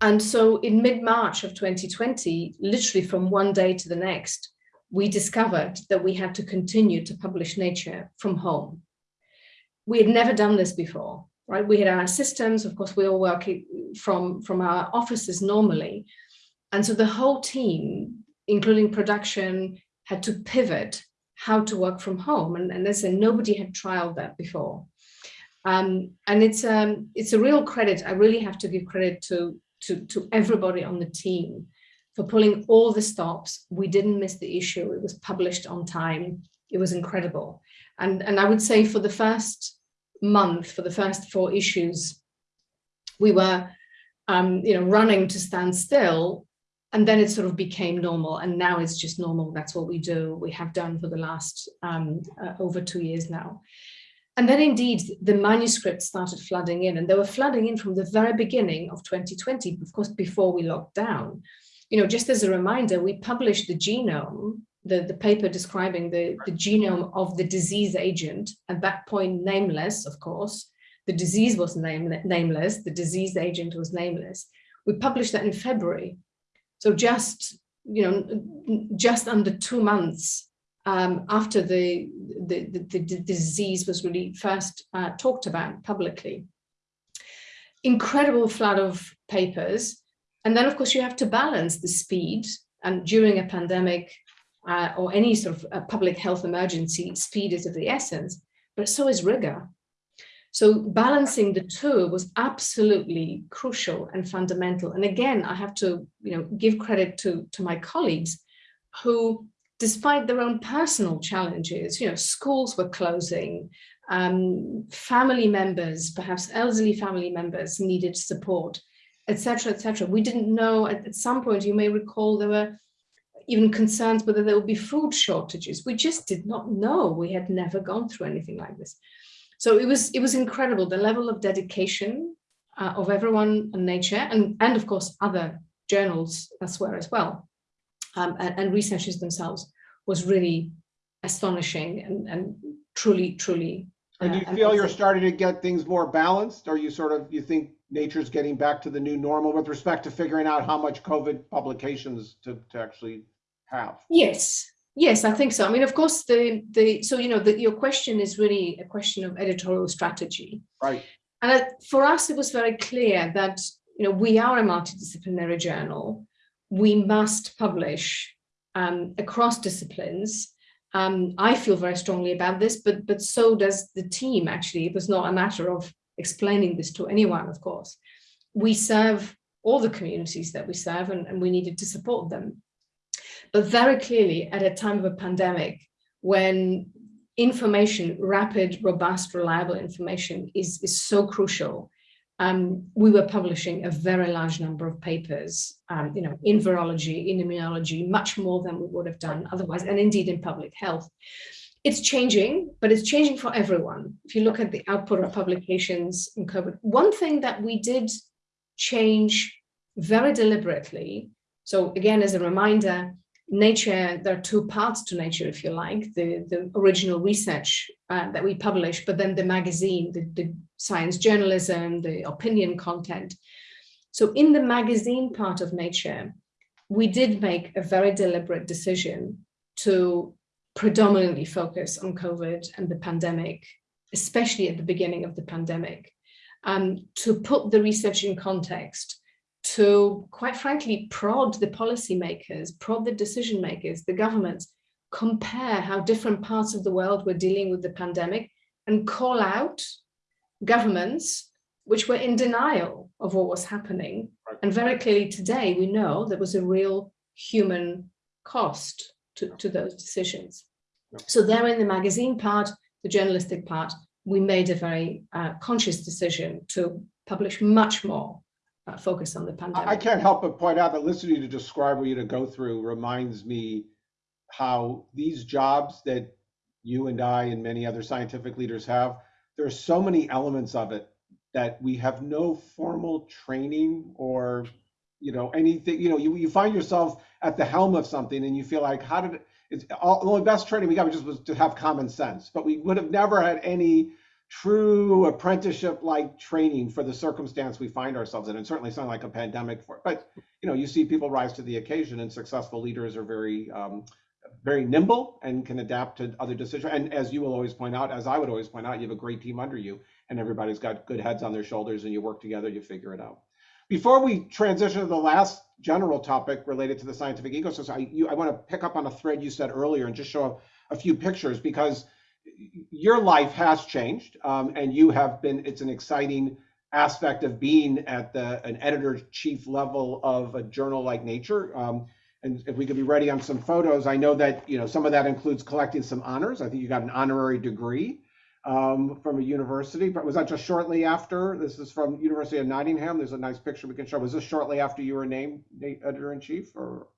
And so in mid-March of 2020, literally from one day to the next, we discovered that we had to continue to publish Nature from home. We had never done this before, right? We had our systems, of course, we all work from, from our offices normally. And so the whole team including production, had to pivot how to work from home. And, and as I said, nobody had trialed that before. Um, and it's, um, it's a real credit. I really have to give credit to, to, to everybody on the team for pulling all the stops. We didn't miss the issue. It was published on time. It was incredible. And, and I would say for the first month, for the first four issues, we were um, you know, running to stand still and then it sort of became normal and now it's just normal that's what we do we have done for the last um, uh, over two years now and then indeed the manuscripts started flooding in and they were flooding in from the very beginning of 2020 of course before we locked down you know just as a reminder we published the genome the, the paper describing the, the genome of the disease agent at that point nameless of course the disease was name, nameless the disease agent was nameless we published that in February so just, you know, just under two months um, after the, the, the, the, disease was really first uh, talked about publicly. Incredible flood of papers. And then, of course, you have to balance the speed. And during a pandemic uh, or any sort of public health emergency, speed is of the essence, but so is rigor. So balancing the two was absolutely crucial and fundamental. And again, I have to you know, give credit to, to my colleagues who, despite their own personal challenges, you know, schools were closing, um, family members, perhaps elderly family members needed support, etc., etc. We didn't know at, at some point, you may recall there were even concerns whether there would be food shortages. We just did not know. We had never gone through anything like this. So it was it was incredible the level of dedication uh, of everyone on Nature and and of course other journals elsewhere as well um, and, and, researchers themselves was really astonishing and, and truly truly. And do you uh, feel you're starting to get things more balanced? Are you sort of you think nature's getting back to the new normal with respect to figuring out how much COVID publications to, to actually have? Yes, Yes, I think so. I mean, of course, the the so you know the, your question is really a question of editorial strategy, right? And for us, it was very clear that you know we are a multidisciplinary journal. We must publish um, across disciplines. Um, I feel very strongly about this, but but so does the team. Actually, it was not a matter of explaining this to anyone. Of course, we serve all the communities that we serve, and, and we needed to support them but very clearly at a time of a pandemic when information, rapid, robust, reliable information is, is so crucial. Um, we were publishing a very large number of papers, um, you know, in virology, in immunology, much more than we would have done otherwise, and indeed in public health. It's changing, but it's changing for everyone. If you look at the output of publications in COVID, one thing that we did change very deliberately. So again, as a reminder, nature, there are two parts to nature, if you like, the, the original research uh, that we publish, but then the magazine, the, the science journalism, the opinion content. So in the magazine part of nature, we did make a very deliberate decision to predominantly focus on COVID and the pandemic, especially at the beginning of the pandemic, um, to put the research in context, to quite frankly prod the policymakers, prod the decision makers, the governments, compare how different parts of the world were dealing with the pandemic and call out governments which were in denial of what was happening. And very clearly today we know there was a real human cost to, to those decisions. So there in the magazine part, the journalistic part, we made a very uh, conscious decision to publish much more uh, focus on the pandemic. I can't help but point out that listening to you describe what you to go through reminds me how these jobs that you and I and many other scientific leaders have, there are so many elements of it that we have no formal training or, you know, anything, you know, you, you find yourself at the helm of something and you feel like, how did it, it's all, the only best training we got just was to have common sense, but we would have never had any true apprenticeship like training for the circumstance we find ourselves in and certainly something like a pandemic for it. but you know you see people rise to the occasion and successful leaders are very um, very nimble and can adapt to other decisions and as you will always point out as i would always point out you have a great team under you and everybody's got good heads on their shoulders and you work together you figure it out before we transition to the last general topic related to the scientific ecosystem i, you, I want to pick up on a thread you said earlier and just show a, a few pictures because your life has changed um, and you have been it's an exciting aspect of being at the an editor chief level of a journal like nature. Um, and if we could be ready on some photos i know that you know some of that includes collecting some honors. I think you got an honorary degree um, from a university but was that just shortly after this is from university of nottingham there's a nice picture we can show was this shortly after you were named editor in chief or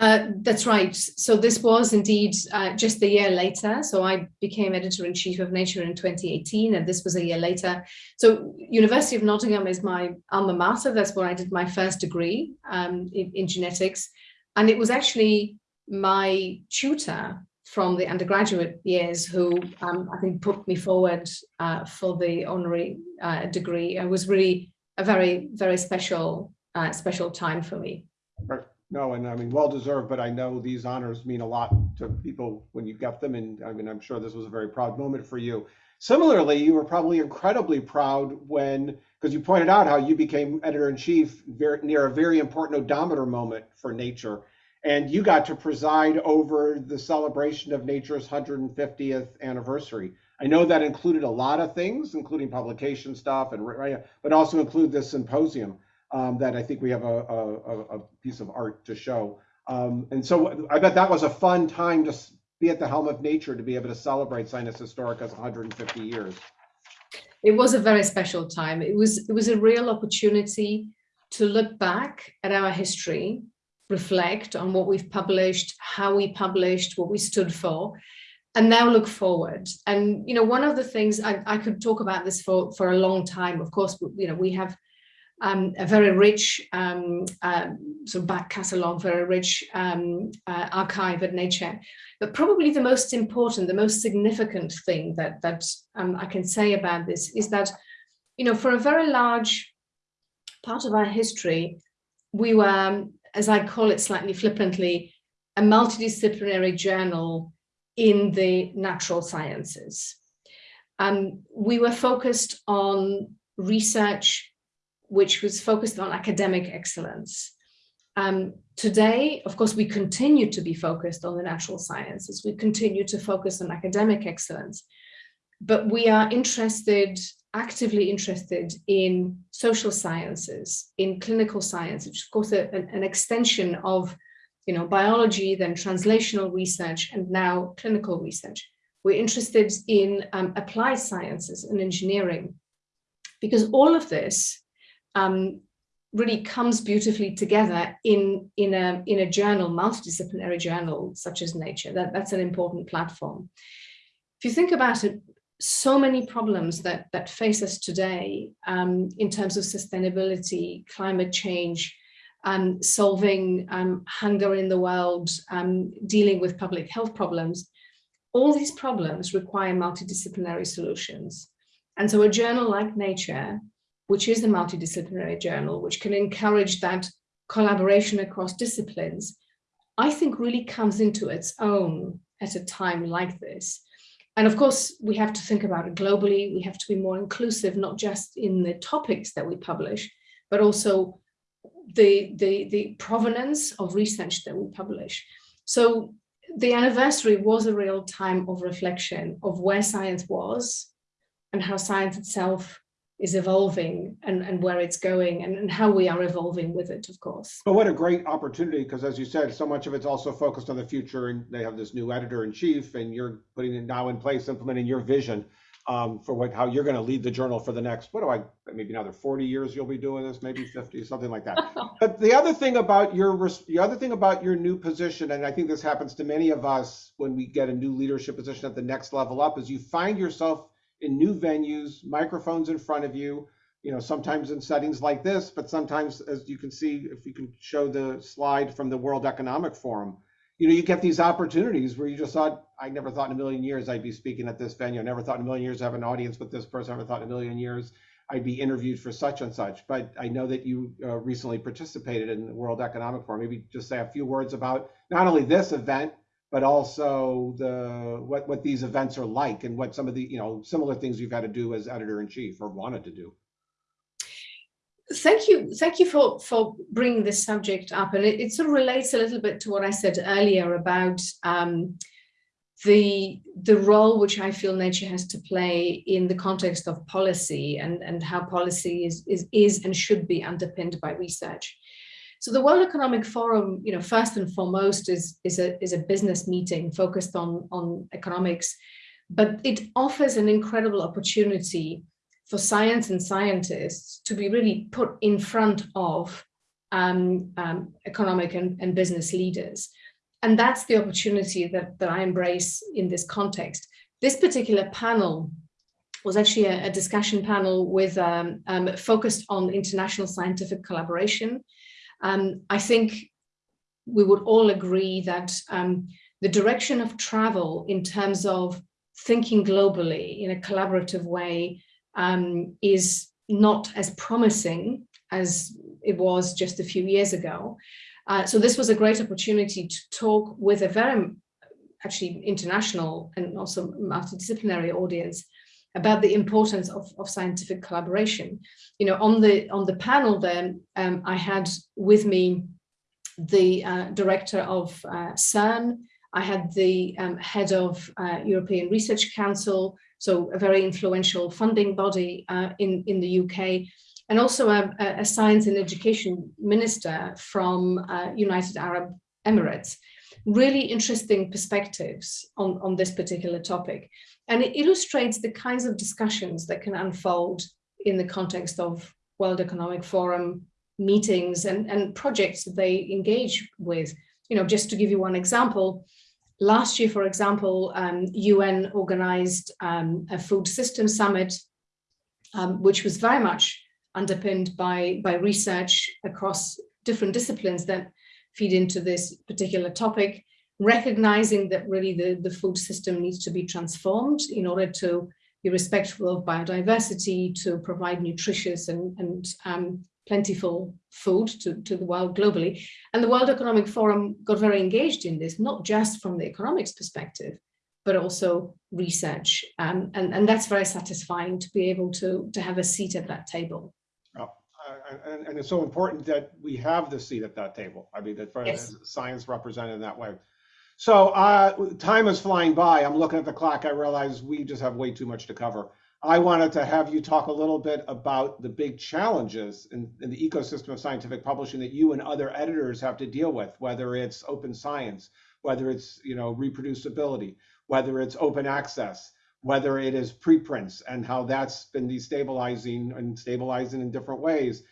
Uh, that's right. So this was indeed uh, just a year later. So I became editor-in-chief of Nature in 2018, and this was a year later. So University of Nottingham is my alma mater. That's where I did my first degree um, in, in genetics. And it was actually my tutor from the undergraduate years who um, I think put me forward uh, for the honorary uh, degree. It was really a very, very special, uh, special time for me. Right. No, and I mean, well deserved, but I know these honors mean a lot to people when you get them. And I mean, I'm sure this was a very proud moment for you. Similarly, you were probably incredibly proud when, because you pointed out how you became editor in chief very, near a very important odometer moment for nature. And you got to preside over the celebration of nature's 150th anniversary. I know that included a lot of things, including publication stuff, and but also include this symposium um, that I think we have a, a, a, piece of art to show. Um, and so I bet that was a fun time to be at the helm of nature to be able to celebrate Situs Historica's 150 years. It was a very special time. It was, it was a real opportunity to look back at our history, reflect on what we've published, how we published, what we stood for, and now look forward. And, you know, one of the things I, I could talk about this for, for a long time, of course, you know, we have um, a very rich um, uh, sort of back catalogue, very rich um, uh, archive at Nature. But probably the most important, the most significant thing that, that um, I can say about this is that, you know, for a very large part of our history, we were, as I call it slightly flippantly, a multidisciplinary journal in the natural sciences. Um, we were focused on research which was focused on academic excellence. Um, today, of course, we continue to be focused on the natural sciences. We continue to focus on academic excellence, but we are interested, actively interested in social sciences, in clinical science, which is of course a, an, an extension of you know, biology, then translational research, and now clinical research. We're interested in um, applied sciences and engineering, because all of this um, really comes beautifully together in, in, a, in a journal, multidisciplinary journal, such as Nature. That, that's an important platform. If you think about it, so many problems that, that face us today um, in terms of sustainability, climate change, um, solving um, hunger in the world, um, dealing with public health problems, all these problems require multidisciplinary solutions. And so a journal like Nature, which is a multidisciplinary journal, which can encourage that collaboration across disciplines, I think really comes into its own at a time like this. And of course, we have to think about it globally. We have to be more inclusive, not just in the topics that we publish, but also the, the, the provenance of research that we publish. So the anniversary was a real time of reflection of where science was and how science itself is evolving and, and where it's going and, and how we are evolving with it, of course. But what a great opportunity, because as you said, so much of it's also focused on the future and they have this new editor in chief and you're putting it now in place, implementing your vision um, for what how you're going to lead the journal for the next, what do I, maybe another 40 years you'll be doing this, maybe 50, something like that. but the other thing about your, the other thing about your new position, and I think this happens to many of us when we get a new leadership position at the next level up, is you find yourself in new venues, microphones in front of you, you know, sometimes in settings like this, but sometimes, as you can see, if you can show the slide from the World Economic Forum, you know, you get these opportunities where you just thought, I never thought in a million years I'd be speaking at this venue. I never thought in a million years I have an audience with this person. I never thought in a million years I'd be interviewed for such and such. But I know that you uh, recently participated in the World Economic Forum. Maybe just say a few words about not only this event, but also the what what these events are like and what some of the you know similar things you've had to do as editor in chief or wanted to do. Thank you. Thank you for, for bringing this subject up. And it, it sort of relates a little bit to what I said earlier about um, the, the role which I feel nature has to play in the context of policy and, and how policy is, is, is and should be underpinned by research. So the World Economic Forum, you know, first and foremost is, is, a, is a business meeting focused on, on economics, but it offers an incredible opportunity for science and scientists to be really put in front of um, um, economic and, and, business leaders. And that's the opportunity that, that I embrace in this context. This particular panel was actually a, a discussion panel with um, um focused on international scientific collaboration. Um, I think we would all agree that um, the direction of travel in terms of thinking globally in a collaborative way um, is not as promising as it was just a few years ago. Uh, so this was a great opportunity to talk with a very actually international and also multidisciplinary audience about the importance of, of scientific collaboration. You know, on the on the panel then, um, I had with me the uh, director of uh, CERN, I had the um, head of uh, European Research Council, so a very influential funding body uh, in, in the UK, and also a, a, science and education minister from uh, United Arab Emirates. Really interesting perspectives on, on this particular topic. And it illustrates the kinds of discussions that can unfold in the context of World Economic Forum meetings and, and projects that they engage with. You know, just to give you one example, Last year, for example, um, UN organized um, a food system summit, um, which was very much underpinned by, by research across different disciplines that feed into this particular topic, recognizing that really the, the food system needs to be transformed in order to be respectful of biodiversity, to provide nutritious and, and um, plentiful food to, to the world globally. And the World Economic Forum got very engaged in this, not just from the economics perspective, but also research. Um, and, and that's very satisfying to be able to, to have a seat at that table. Oh, and, and, it's so important that we have the seat at that table. I mean, that yes. science represented in that way. So uh, time is flying by. I'm looking at the clock. I realize we just have way too much to cover. I wanted to have you talk a little bit about the big challenges in, in, the ecosystem of scientific publishing that you and other editors have to deal with, whether it's open science, whether it's you know reproducibility, whether it's open access, whether it is preprints and how that's been destabilizing and stabilizing in different ways.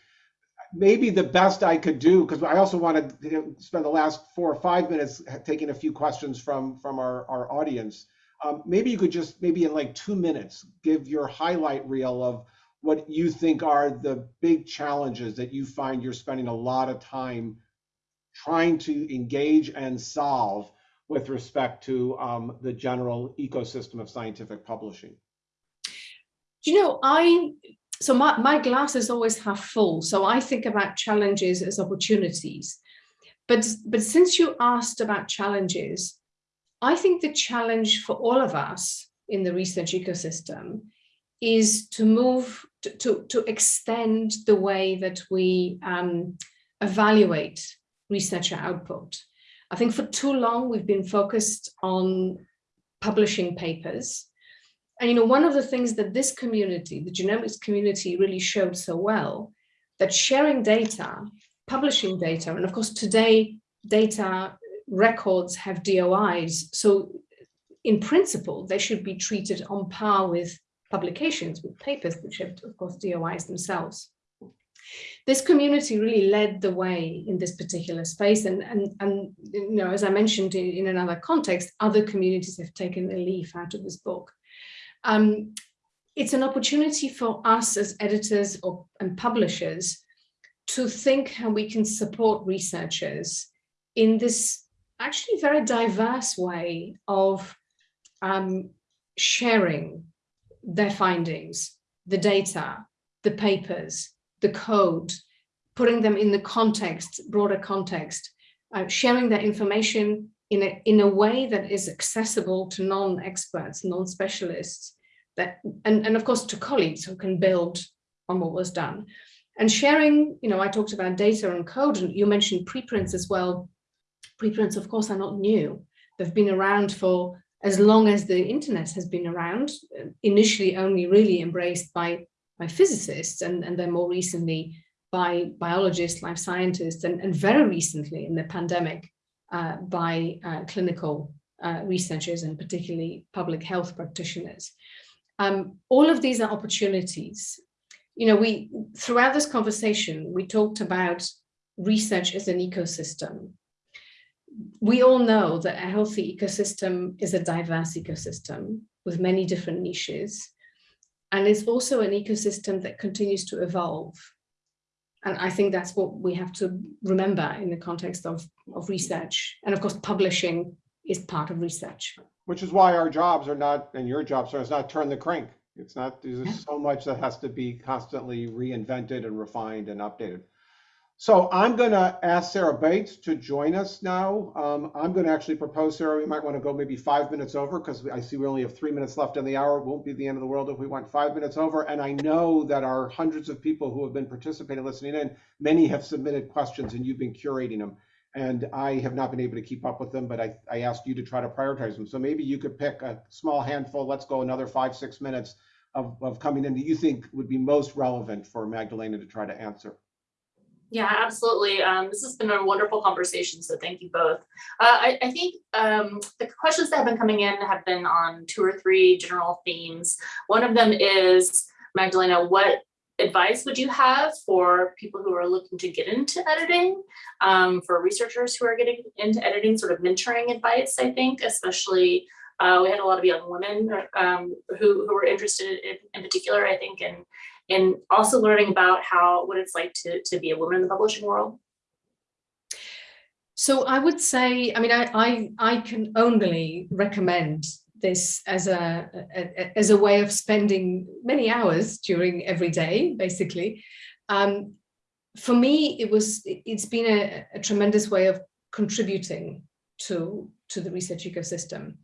Maybe the best I could do, because I also want to spend the last four or five minutes taking a few questions from, from our, our audience. Um, maybe you could just, maybe in like two minutes, give your highlight reel of what you think are the big challenges that you find you're spending a lot of time trying to engage and solve with respect to um, the general ecosystem of scientific publishing? You know, I so my, my glass is always half full. So I think about challenges as opportunities. But, but since you asked about challenges, I think the challenge for all of us in the research ecosystem is to move to, to, to extend the way that we um, evaluate researcher output. I think for too long we've been focused on publishing papers. And you know, one of the things that this community, the genomics community really showed so well, that sharing data, publishing data, and of course today data records have DOIs. So in principle, they should be treated on par with publications, with papers, which have of course DOIs themselves this community really led the way in this particular space and and and you know as i mentioned in, in another context other communities have taken a leaf out of this book um, it's an opportunity for us as editors or and publishers to think how we can support researchers in this actually very diverse way of um, sharing their findings, the data, the papers, the code, putting them in the context, broader context, uh, sharing that information in a, in a way that is accessible to non-experts, non-specialists, that and, and of course to colleagues who can build on what was done. And sharing, you know, I talked about data and code, and you mentioned preprints as well. Preprints, of course, are not new. They've been around for as long as the internet has been around, initially only really embraced by by physicists and, and then more recently by biologists, life scientists, and, and very recently in the pandemic uh, by uh, clinical uh, researchers and particularly public health practitioners. Um, all of these are opportunities. You know, we throughout this conversation, we talked about research as an ecosystem. We all know that a healthy ecosystem is a diverse ecosystem with many different niches. And it's also an ecosystem that continues to evolve. And I think that's what we have to remember in the context of, of research. And of course, publishing is part of research. Which is why our jobs are not, and your jobs are, is not turn the crank. It's not, there's so much that has to be constantly reinvented and refined and updated. So I'm going to ask Sarah Bates to join us now. Um, I'm going to actually propose, Sarah, we might want to go maybe five minutes over because I see we only have three minutes left in the hour. It won't be the end of the world if we went five minutes over. And I know that our hundreds of people who have been participating, listening in, many have submitted questions and you've been curating them. And I have not been able to keep up with them, but I, I asked you to try to prioritize them. So maybe you could pick a small handful. Let's go another five, six minutes of, of coming in that you think would be most relevant for Magdalena to try to answer. Yeah, absolutely. Um, this has been a wonderful conversation, so thank you both. Uh, I, I, think um, the questions that have been coming in have been on two or three general themes. One of them is, Magdalena, what advice would you have for people who are looking to get into editing, um, for researchers who are getting into editing, sort of mentoring advice, I think, especially uh, we had a lot of young women um, who, who were interested in, in particular, I think, in and also learning about how what it's like to, to be a woman in the publishing world? So I would say, I mean, I, I, I can only recommend this as a, a, as a way of spending many hours during every day, basically. Um, for me, it was it's been a, a, tremendous way of contributing to to the research ecosystem.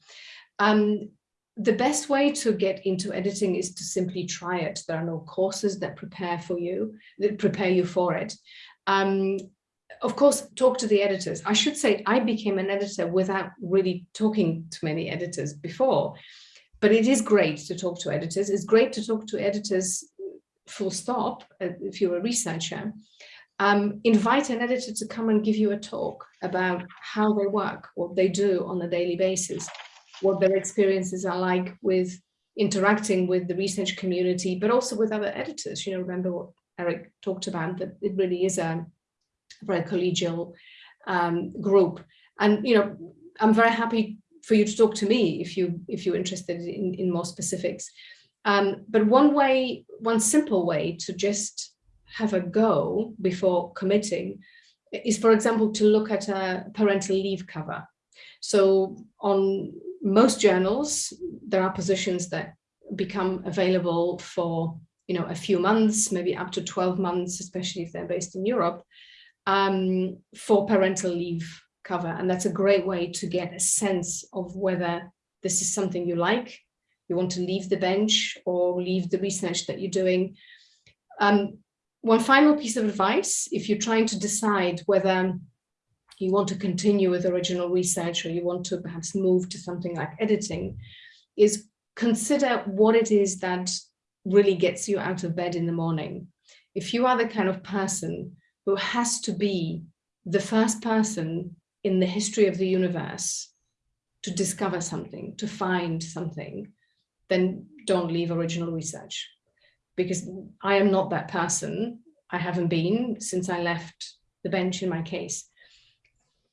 Um, the best way to get into editing is to simply try it. There are no courses that prepare for you, that prepare you for it. Um, of course, talk to the editors. I should say I became an editor without really talking to many editors before, but it is great to talk to editors. It's great to talk to editors full stop uh, if you're a researcher. Um, invite an editor to come and give you a talk about how they work, what they do on a daily basis what their experiences are like with interacting with the research community, but also with other editors. You know, remember what Eric talked about, that it really is a very collegial um, group. And, you know, I'm very happy for you to talk to me if you if you're interested in, in more specifics. Um, but one way, one simple way to just have a go before committing is, for example, to look at a parental leave cover. So on most journals, there are positions that become available for you know a few months, maybe up to 12 months, especially if they're based in Europe, um, for parental leave cover. And that's a great way to get a sense of whether this is something you like, you want to leave the bench or leave the research that you're doing. Um, one final piece of advice, if you're trying to decide whether you want to continue with original research or you want to perhaps move to something like editing, is consider what it is that really gets you out of bed in the morning. If you are the kind of person who has to be the first person in the history of the universe to discover something, to find something, then don't leave original research. Because I am not that person. I haven't been since I left the bench in my case.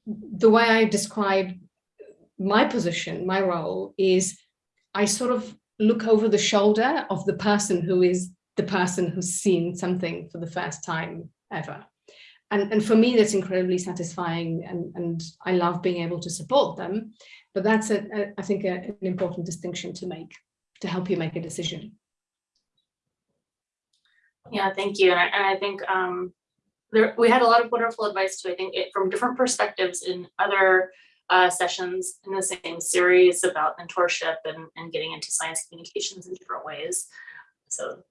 The way I describe my position, my role is I sort of look over the shoulder of the person who is the person who's seen something for the first time ever. And, and for me, that's incredibly satisfying and, and I love being able to support them. But that's, a, a, I think, a, an important distinction to make to help you make a decision. Yeah, thank you. And I, and I think um, there, we had a lot of wonderful advice too. I think it, from different perspectives in other uh, sessions in the same series about mentorship and, and getting into science communications in different ways. So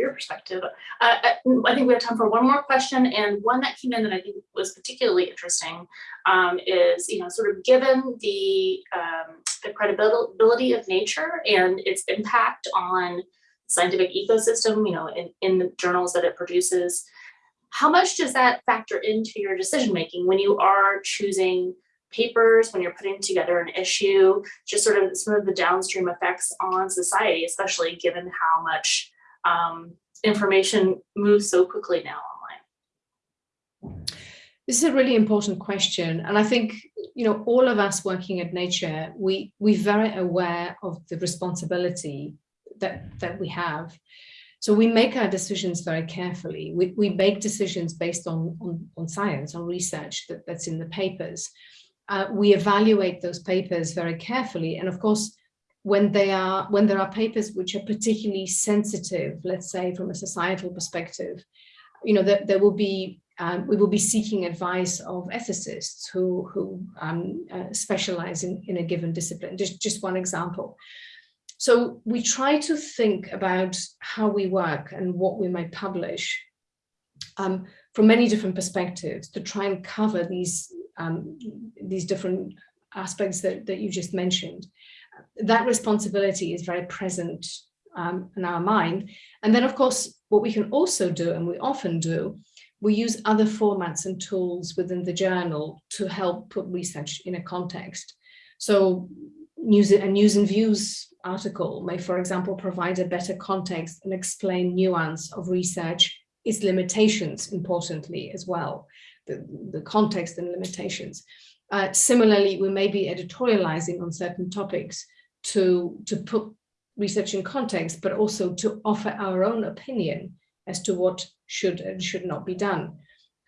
your perspective. Uh, I think we have time for one more question and one that came in that I think was particularly interesting um, is, you know, sort of given the, um, the credibility of nature and its impact on scientific ecosystem, you know, in, in the journals that it produces, how much does that factor into your decision making when you are choosing papers, when you're putting together an issue, just sort of some of the downstream effects on society, especially given how much um, information moves so quickly now online? This is a really important question. And I think, you know, all of us working at Nature, we, we're very aware of the responsibility that, that we have. So we make our decisions very carefully. We, we make decisions based on, on, on science, on research that, that's in the papers. Uh, we evaluate those papers very carefully. And of course, when they are when there are papers which are particularly sensitive, let's say from a societal perspective, you know, that there will be um, we will be seeking advice of ethicists who who um, uh, specialize in, in a given discipline. Just just one example. So we try to think about how we work and what we might publish um, from many different perspectives to try and cover these um, these different aspects that, that you just mentioned that responsibility is very present um, in our mind. And then, of course, what we can also do, and we often do, we use other formats and tools within the journal to help put research in a context. So news, a news and views article may, for example, provide a better context and explain nuance of research, its limitations, importantly, as well, the, the context and limitations. Uh, similarly, we may be editorializing on certain topics to, to put research in context, but also to offer our own opinion as to what should and should not be done.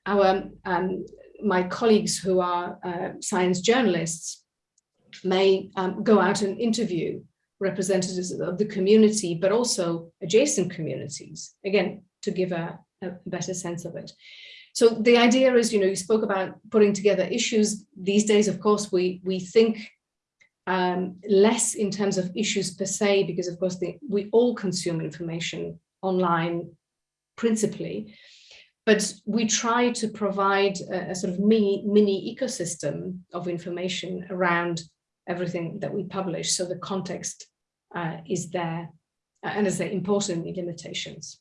Our, um, my colleagues who are uh, science journalists may um, go out and interview representatives of the community, but also adjacent communities, again, to give a, a better sense of it. So the idea is, you know, you spoke about putting together issues. These days, of course, we, we think um, less in terms of issues per se, because of course the, we all consume information online principally, but we try to provide a, a sort of mini, mini ecosystem of information around everything that we publish. So the context uh, is there, and as I say, importantly, limitations.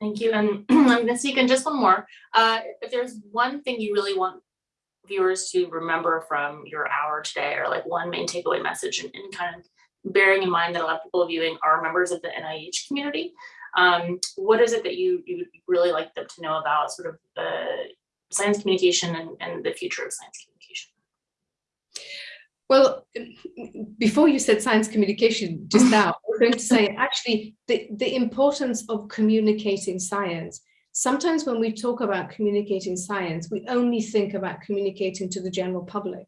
Thank you. And I'm going to sneak in just one more. Uh, if there's one thing you really want viewers to remember from your hour today or like one main takeaway message and, and kind of bearing in mind that a lot of people viewing are members of the NIH community. Um, what is it that you, you would really like them to know about sort of the science communication and, and the future of science communication? Well, before you said science communication just now, Going to say actually the, the importance of communicating science. Sometimes when we talk about communicating science, we only think about communicating to the general public.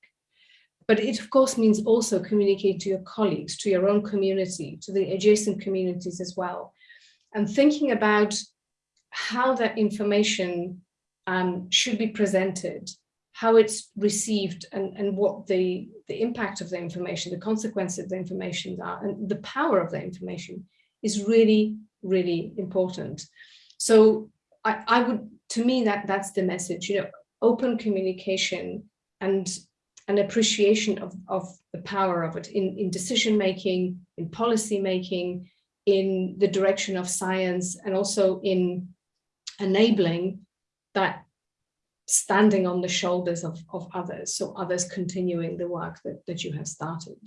But it of course means also communicate to your colleagues, to your own community, to the adjacent communities as well. And thinking about how that information um, should be presented how it's received and, and what the, the impact of the information, the consequences of the information are, and the power of the information is really, really important. So I, I would, to me, that that's the message, you know, open communication and an appreciation of, of the power of it in, in decision making, in policy making, in the direction of science, and also in enabling that standing on the shoulders of, of others, so others continuing the work that, that you have started.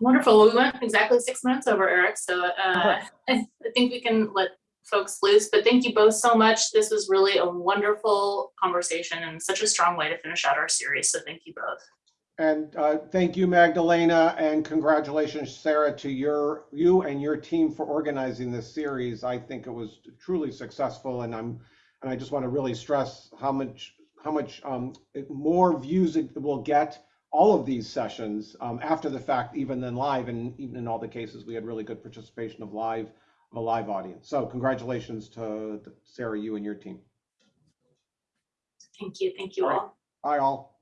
Wonderful. Well, we went exactly six minutes over, Eric. So uh. I I think we can let folks loose. But thank you both so much. This was really a wonderful conversation and such a strong way to finish out our series. So thank you both. And uh, thank you, Magdalena, and congratulations, Sarah, to your you and your team for organizing this series. I think it was truly successful, and I'm and I just want to really stress how much how much um, it- more views it will get all of these sessions um, after the fact, even than live, and even in all the cases we had really good participation of live of a live audience. So congratulations to Sarah, you and your team. Thank you. Thank you All right. all. Bye all.